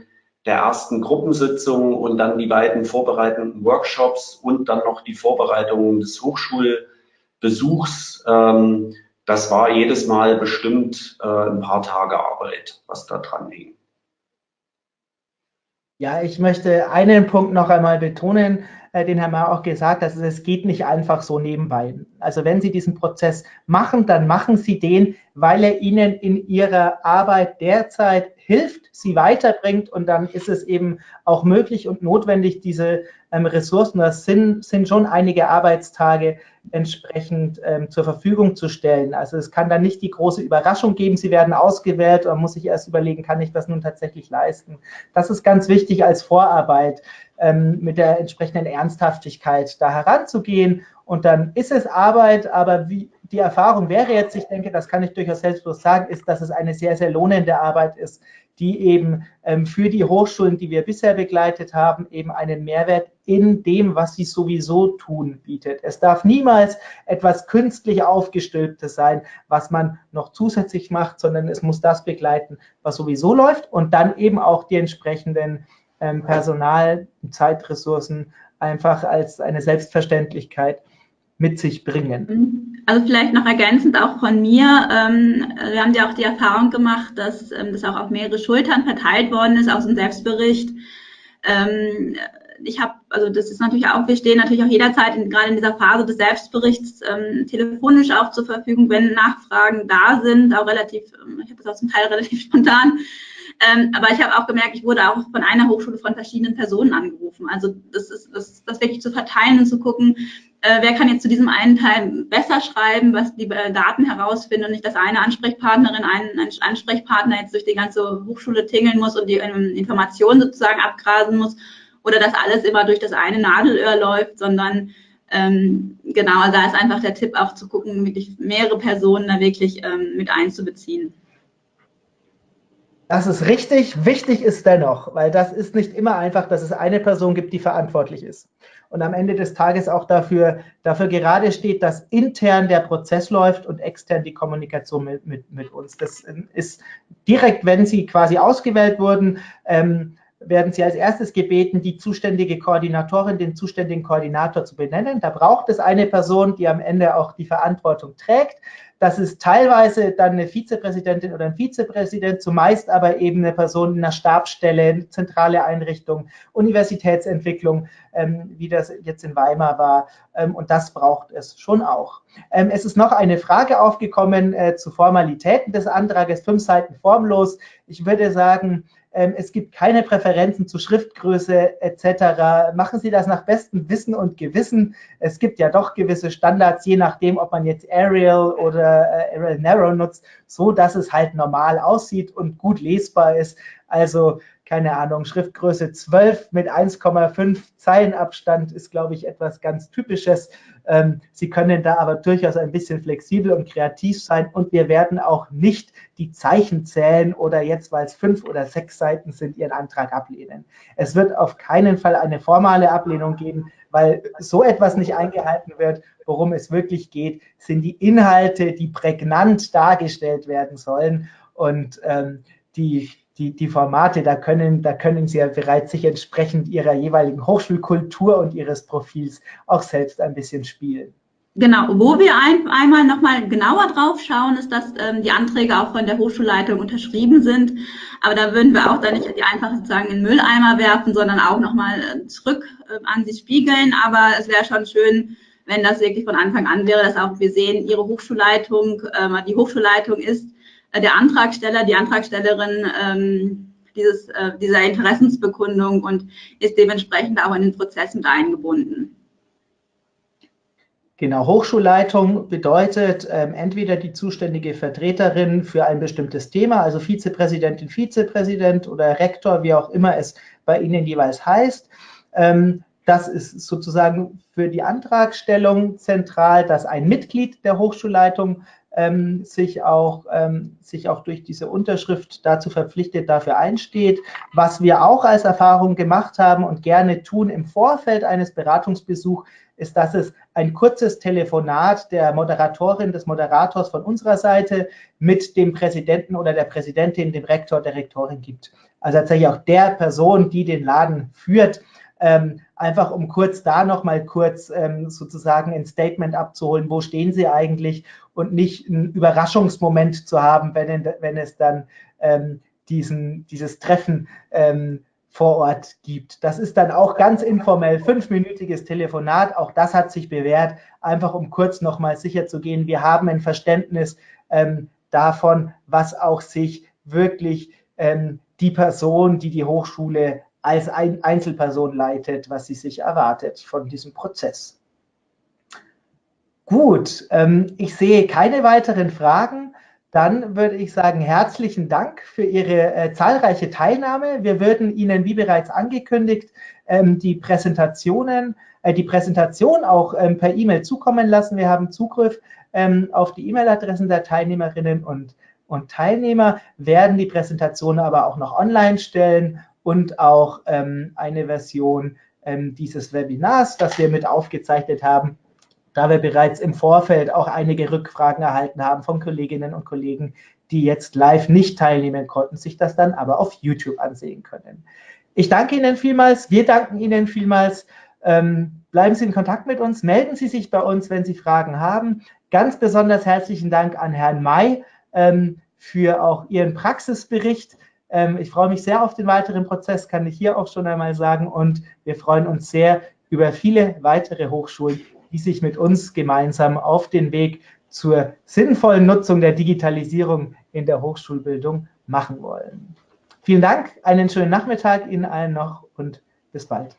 der ersten Gruppensitzung und dann die beiden vorbereitenden Workshops und dann noch die Vorbereitung des Hochschulbesuchs, ähm, das war jedes Mal bestimmt äh, ein paar Tage Arbeit, was da dran hing. Ja, ich möchte einen Punkt noch einmal betonen, den Herr Mayer auch gesagt hat, es geht nicht einfach so nebenbei. Also wenn Sie diesen Prozess machen, dann machen Sie den, weil er Ihnen in Ihrer Arbeit derzeit hilft, Sie weiterbringt und dann ist es eben auch möglich und notwendig, diese ähm, Ressourcen, das sind, sind schon einige Arbeitstage, entsprechend ähm, zur Verfügung zu stellen. Also es kann dann nicht die große Überraschung geben, sie werden ausgewählt und muss sich erst überlegen, kann ich das nun tatsächlich leisten. Das ist ganz wichtig als Vorarbeit, ähm, mit der entsprechenden Ernsthaftigkeit da heranzugehen. Und dann ist es Arbeit, aber wie, die Erfahrung wäre jetzt, ich denke, das kann ich durchaus selbstbewusst sagen, ist, dass es eine sehr, sehr lohnende Arbeit ist, die eben ähm, für die Hochschulen, die wir bisher begleitet haben, eben einen Mehrwert in dem, was sie sowieso tun, bietet. Es darf niemals etwas künstlich aufgestülptes sein, was man noch zusätzlich macht, sondern es muss das begleiten, was sowieso läuft und dann eben auch die entsprechenden ähm, Personal- Zeitressourcen einfach als eine Selbstverständlichkeit mit sich bringen. Mhm. Also vielleicht noch ergänzend auch von mir. Ähm, wir haben ja auch die Erfahrung gemacht, dass ähm, das auch auf mehrere Schultern verteilt worden ist aus dem Selbstbericht. Ähm, ich habe, also das ist natürlich auch, wir stehen natürlich auch jederzeit in, gerade in dieser Phase des Selbstberichts ähm, telefonisch auch zur Verfügung, wenn Nachfragen da sind, auch relativ, ähm, ich habe das auch zum Teil relativ spontan. Ähm, aber ich habe auch gemerkt, ich wurde auch von einer Hochschule von verschiedenen Personen angerufen. Also das ist das, das wirklich zu verteilen und zu gucken, äh, wer kann jetzt zu diesem einen Teil besser schreiben, was die äh, Daten herausfinden und nicht, dass eine Ansprechpartnerin, ein, ein Ansprechpartner jetzt durch die ganze Hochschule tingeln muss und die ähm, Informationen sozusagen abgrasen muss oder dass alles immer durch das eine Nadelöhr läuft, sondern ähm, genau, da ist einfach der Tipp auch zu gucken, wirklich mehrere Personen da wirklich ähm, mit einzubeziehen. Das ist richtig. Wichtig ist dennoch, weil das ist nicht immer einfach, dass es eine Person gibt, die verantwortlich ist und am Ende des Tages auch dafür, dafür gerade steht, dass intern der Prozess läuft und extern die Kommunikation mit, mit, mit uns. Das ist direkt, wenn Sie quasi ausgewählt wurden, ähm, werden Sie als erstes gebeten, die zuständige Koordinatorin, den zuständigen Koordinator zu benennen. Da braucht es eine Person, die am Ende auch die Verantwortung trägt. Das ist teilweise dann eine Vizepräsidentin oder ein Vizepräsident, zumeist aber eben eine Person in einer Stabsstelle, zentrale Einrichtung, Universitätsentwicklung, ähm, wie das jetzt in Weimar war. Ähm, und das braucht es schon auch. Ähm, es ist noch eine Frage aufgekommen äh, zu Formalitäten des Antrages, fünf Seiten formlos. Ich würde sagen, ähm, es gibt keine Präferenzen zu Schriftgröße etc. Machen Sie das nach bestem Wissen und Gewissen. Es gibt ja doch gewisse Standards, je nachdem, ob man jetzt Arial oder äh, Arial Narrow nutzt, so dass es halt normal aussieht und gut lesbar ist. Also keine Ahnung, Schriftgröße 12 mit 1,5 Zeilenabstand ist, glaube ich, etwas ganz Typisches. Ähm, Sie können da aber durchaus ein bisschen flexibel und kreativ sein und wir werden auch nicht die Zeichen zählen oder jetzt, weil es fünf oder sechs Seiten sind, Ihren Antrag ablehnen. Es wird auf keinen Fall eine formale Ablehnung geben, weil so etwas nicht eingehalten wird. Worum es wirklich geht, sind die Inhalte, die prägnant dargestellt werden sollen und ähm, die die, die Formate, da können, da können Sie ja bereits sich entsprechend Ihrer jeweiligen Hochschulkultur und Ihres Profils auch selbst ein bisschen spielen. Genau, wo wir ein, einmal nochmal genauer drauf schauen, ist, dass ähm, die Anträge auch von der Hochschulleitung unterschrieben sind. Aber da würden wir auch dann nicht die einfach sozusagen in den Mülleimer werfen, sondern auch nochmal äh, zurück äh, an sie spiegeln. Aber es wäre schon schön, wenn das wirklich von Anfang an wäre, dass auch wir sehen, Ihre Hochschulleitung, äh, die Hochschulleitung ist der Antragsteller, die Antragstellerin ähm, dieses, äh, dieser Interessensbekundung und ist dementsprechend auch in den Prozess mit eingebunden. Genau, Hochschulleitung bedeutet ähm, entweder die zuständige Vertreterin für ein bestimmtes Thema, also Vizepräsidentin, Vizepräsident oder Rektor, wie auch immer es bei Ihnen jeweils heißt. Ähm, das ist sozusagen für die Antragstellung zentral, dass ein Mitglied der Hochschulleitung ähm, sich, auch, ähm, sich auch durch diese Unterschrift dazu verpflichtet, dafür einsteht. Was wir auch als Erfahrung gemacht haben und gerne tun im Vorfeld eines Beratungsbesuchs, ist, dass es ein kurzes Telefonat der Moderatorin, des Moderators von unserer Seite mit dem Präsidenten oder der Präsidentin, dem Rektor, der Rektorin gibt. Also tatsächlich auch der Person, die den Laden führt, ähm, einfach um kurz da nochmal kurz ähm, sozusagen ein Statement abzuholen, wo stehen Sie eigentlich? Und nicht einen Überraschungsmoment zu haben, wenn, wenn es dann ähm, diesen, dieses Treffen ähm, vor Ort gibt. Das ist dann auch ganz informell, fünfminütiges Telefonat, auch das hat sich bewährt, einfach um kurz nochmal sicher zu gehen, wir haben ein Verständnis ähm, davon, was auch sich wirklich ähm, die Person, die die Hochschule als ein Einzelperson leitet, was sie sich erwartet von diesem Prozess. Gut, ähm, ich sehe keine weiteren Fragen. Dann würde ich sagen, herzlichen Dank für Ihre äh, zahlreiche Teilnahme. Wir würden Ihnen, wie bereits angekündigt, ähm, die Präsentationen, äh, die Präsentation auch ähm, per E-Mail zukommen lassen. Wir haben Zugriff ähm, auf die E-Mail-Adressen der Teilnehmerinnen und, und Teilnehmer, werden die Präsentation aber auch noch online stellen und auch ähm, eine Version ähm, dieses Webinars, das wir mit aufgezeichnet haben, da wir bereits im Vorfeld auch einige Rückfragen erhalten haben von Kolleginnen und Kollegen, die jetzt live nicht teilnehmen konnten, sich das dann aber auf YouTube ansehen können. Ich danke Ihnen vielmals, wir danken Ihnen vielmals. Ähm, bleiben Sie in Kontakt mit uns, melden Sie sich bei uns, wenn Sie Fragen haben. Ganz besonders herzlichen Dank an Herrn May ähm, für auch Ihren Praxisbericht. Ähm, ich freue mich sehr auf den weiteren Prozess, kann ich hier auch schon einmal sagen. Und wir freuen uns sehr über viele weitere Hochschulen, die sich mit uns gemeinsam auf den Weg zur sinnvollen Nutzung der Digitalisierung in der Hochschulbildung machen wollen. Vielen Dank, einen schönen Nachmittag Ihnen allen noch und bis bald.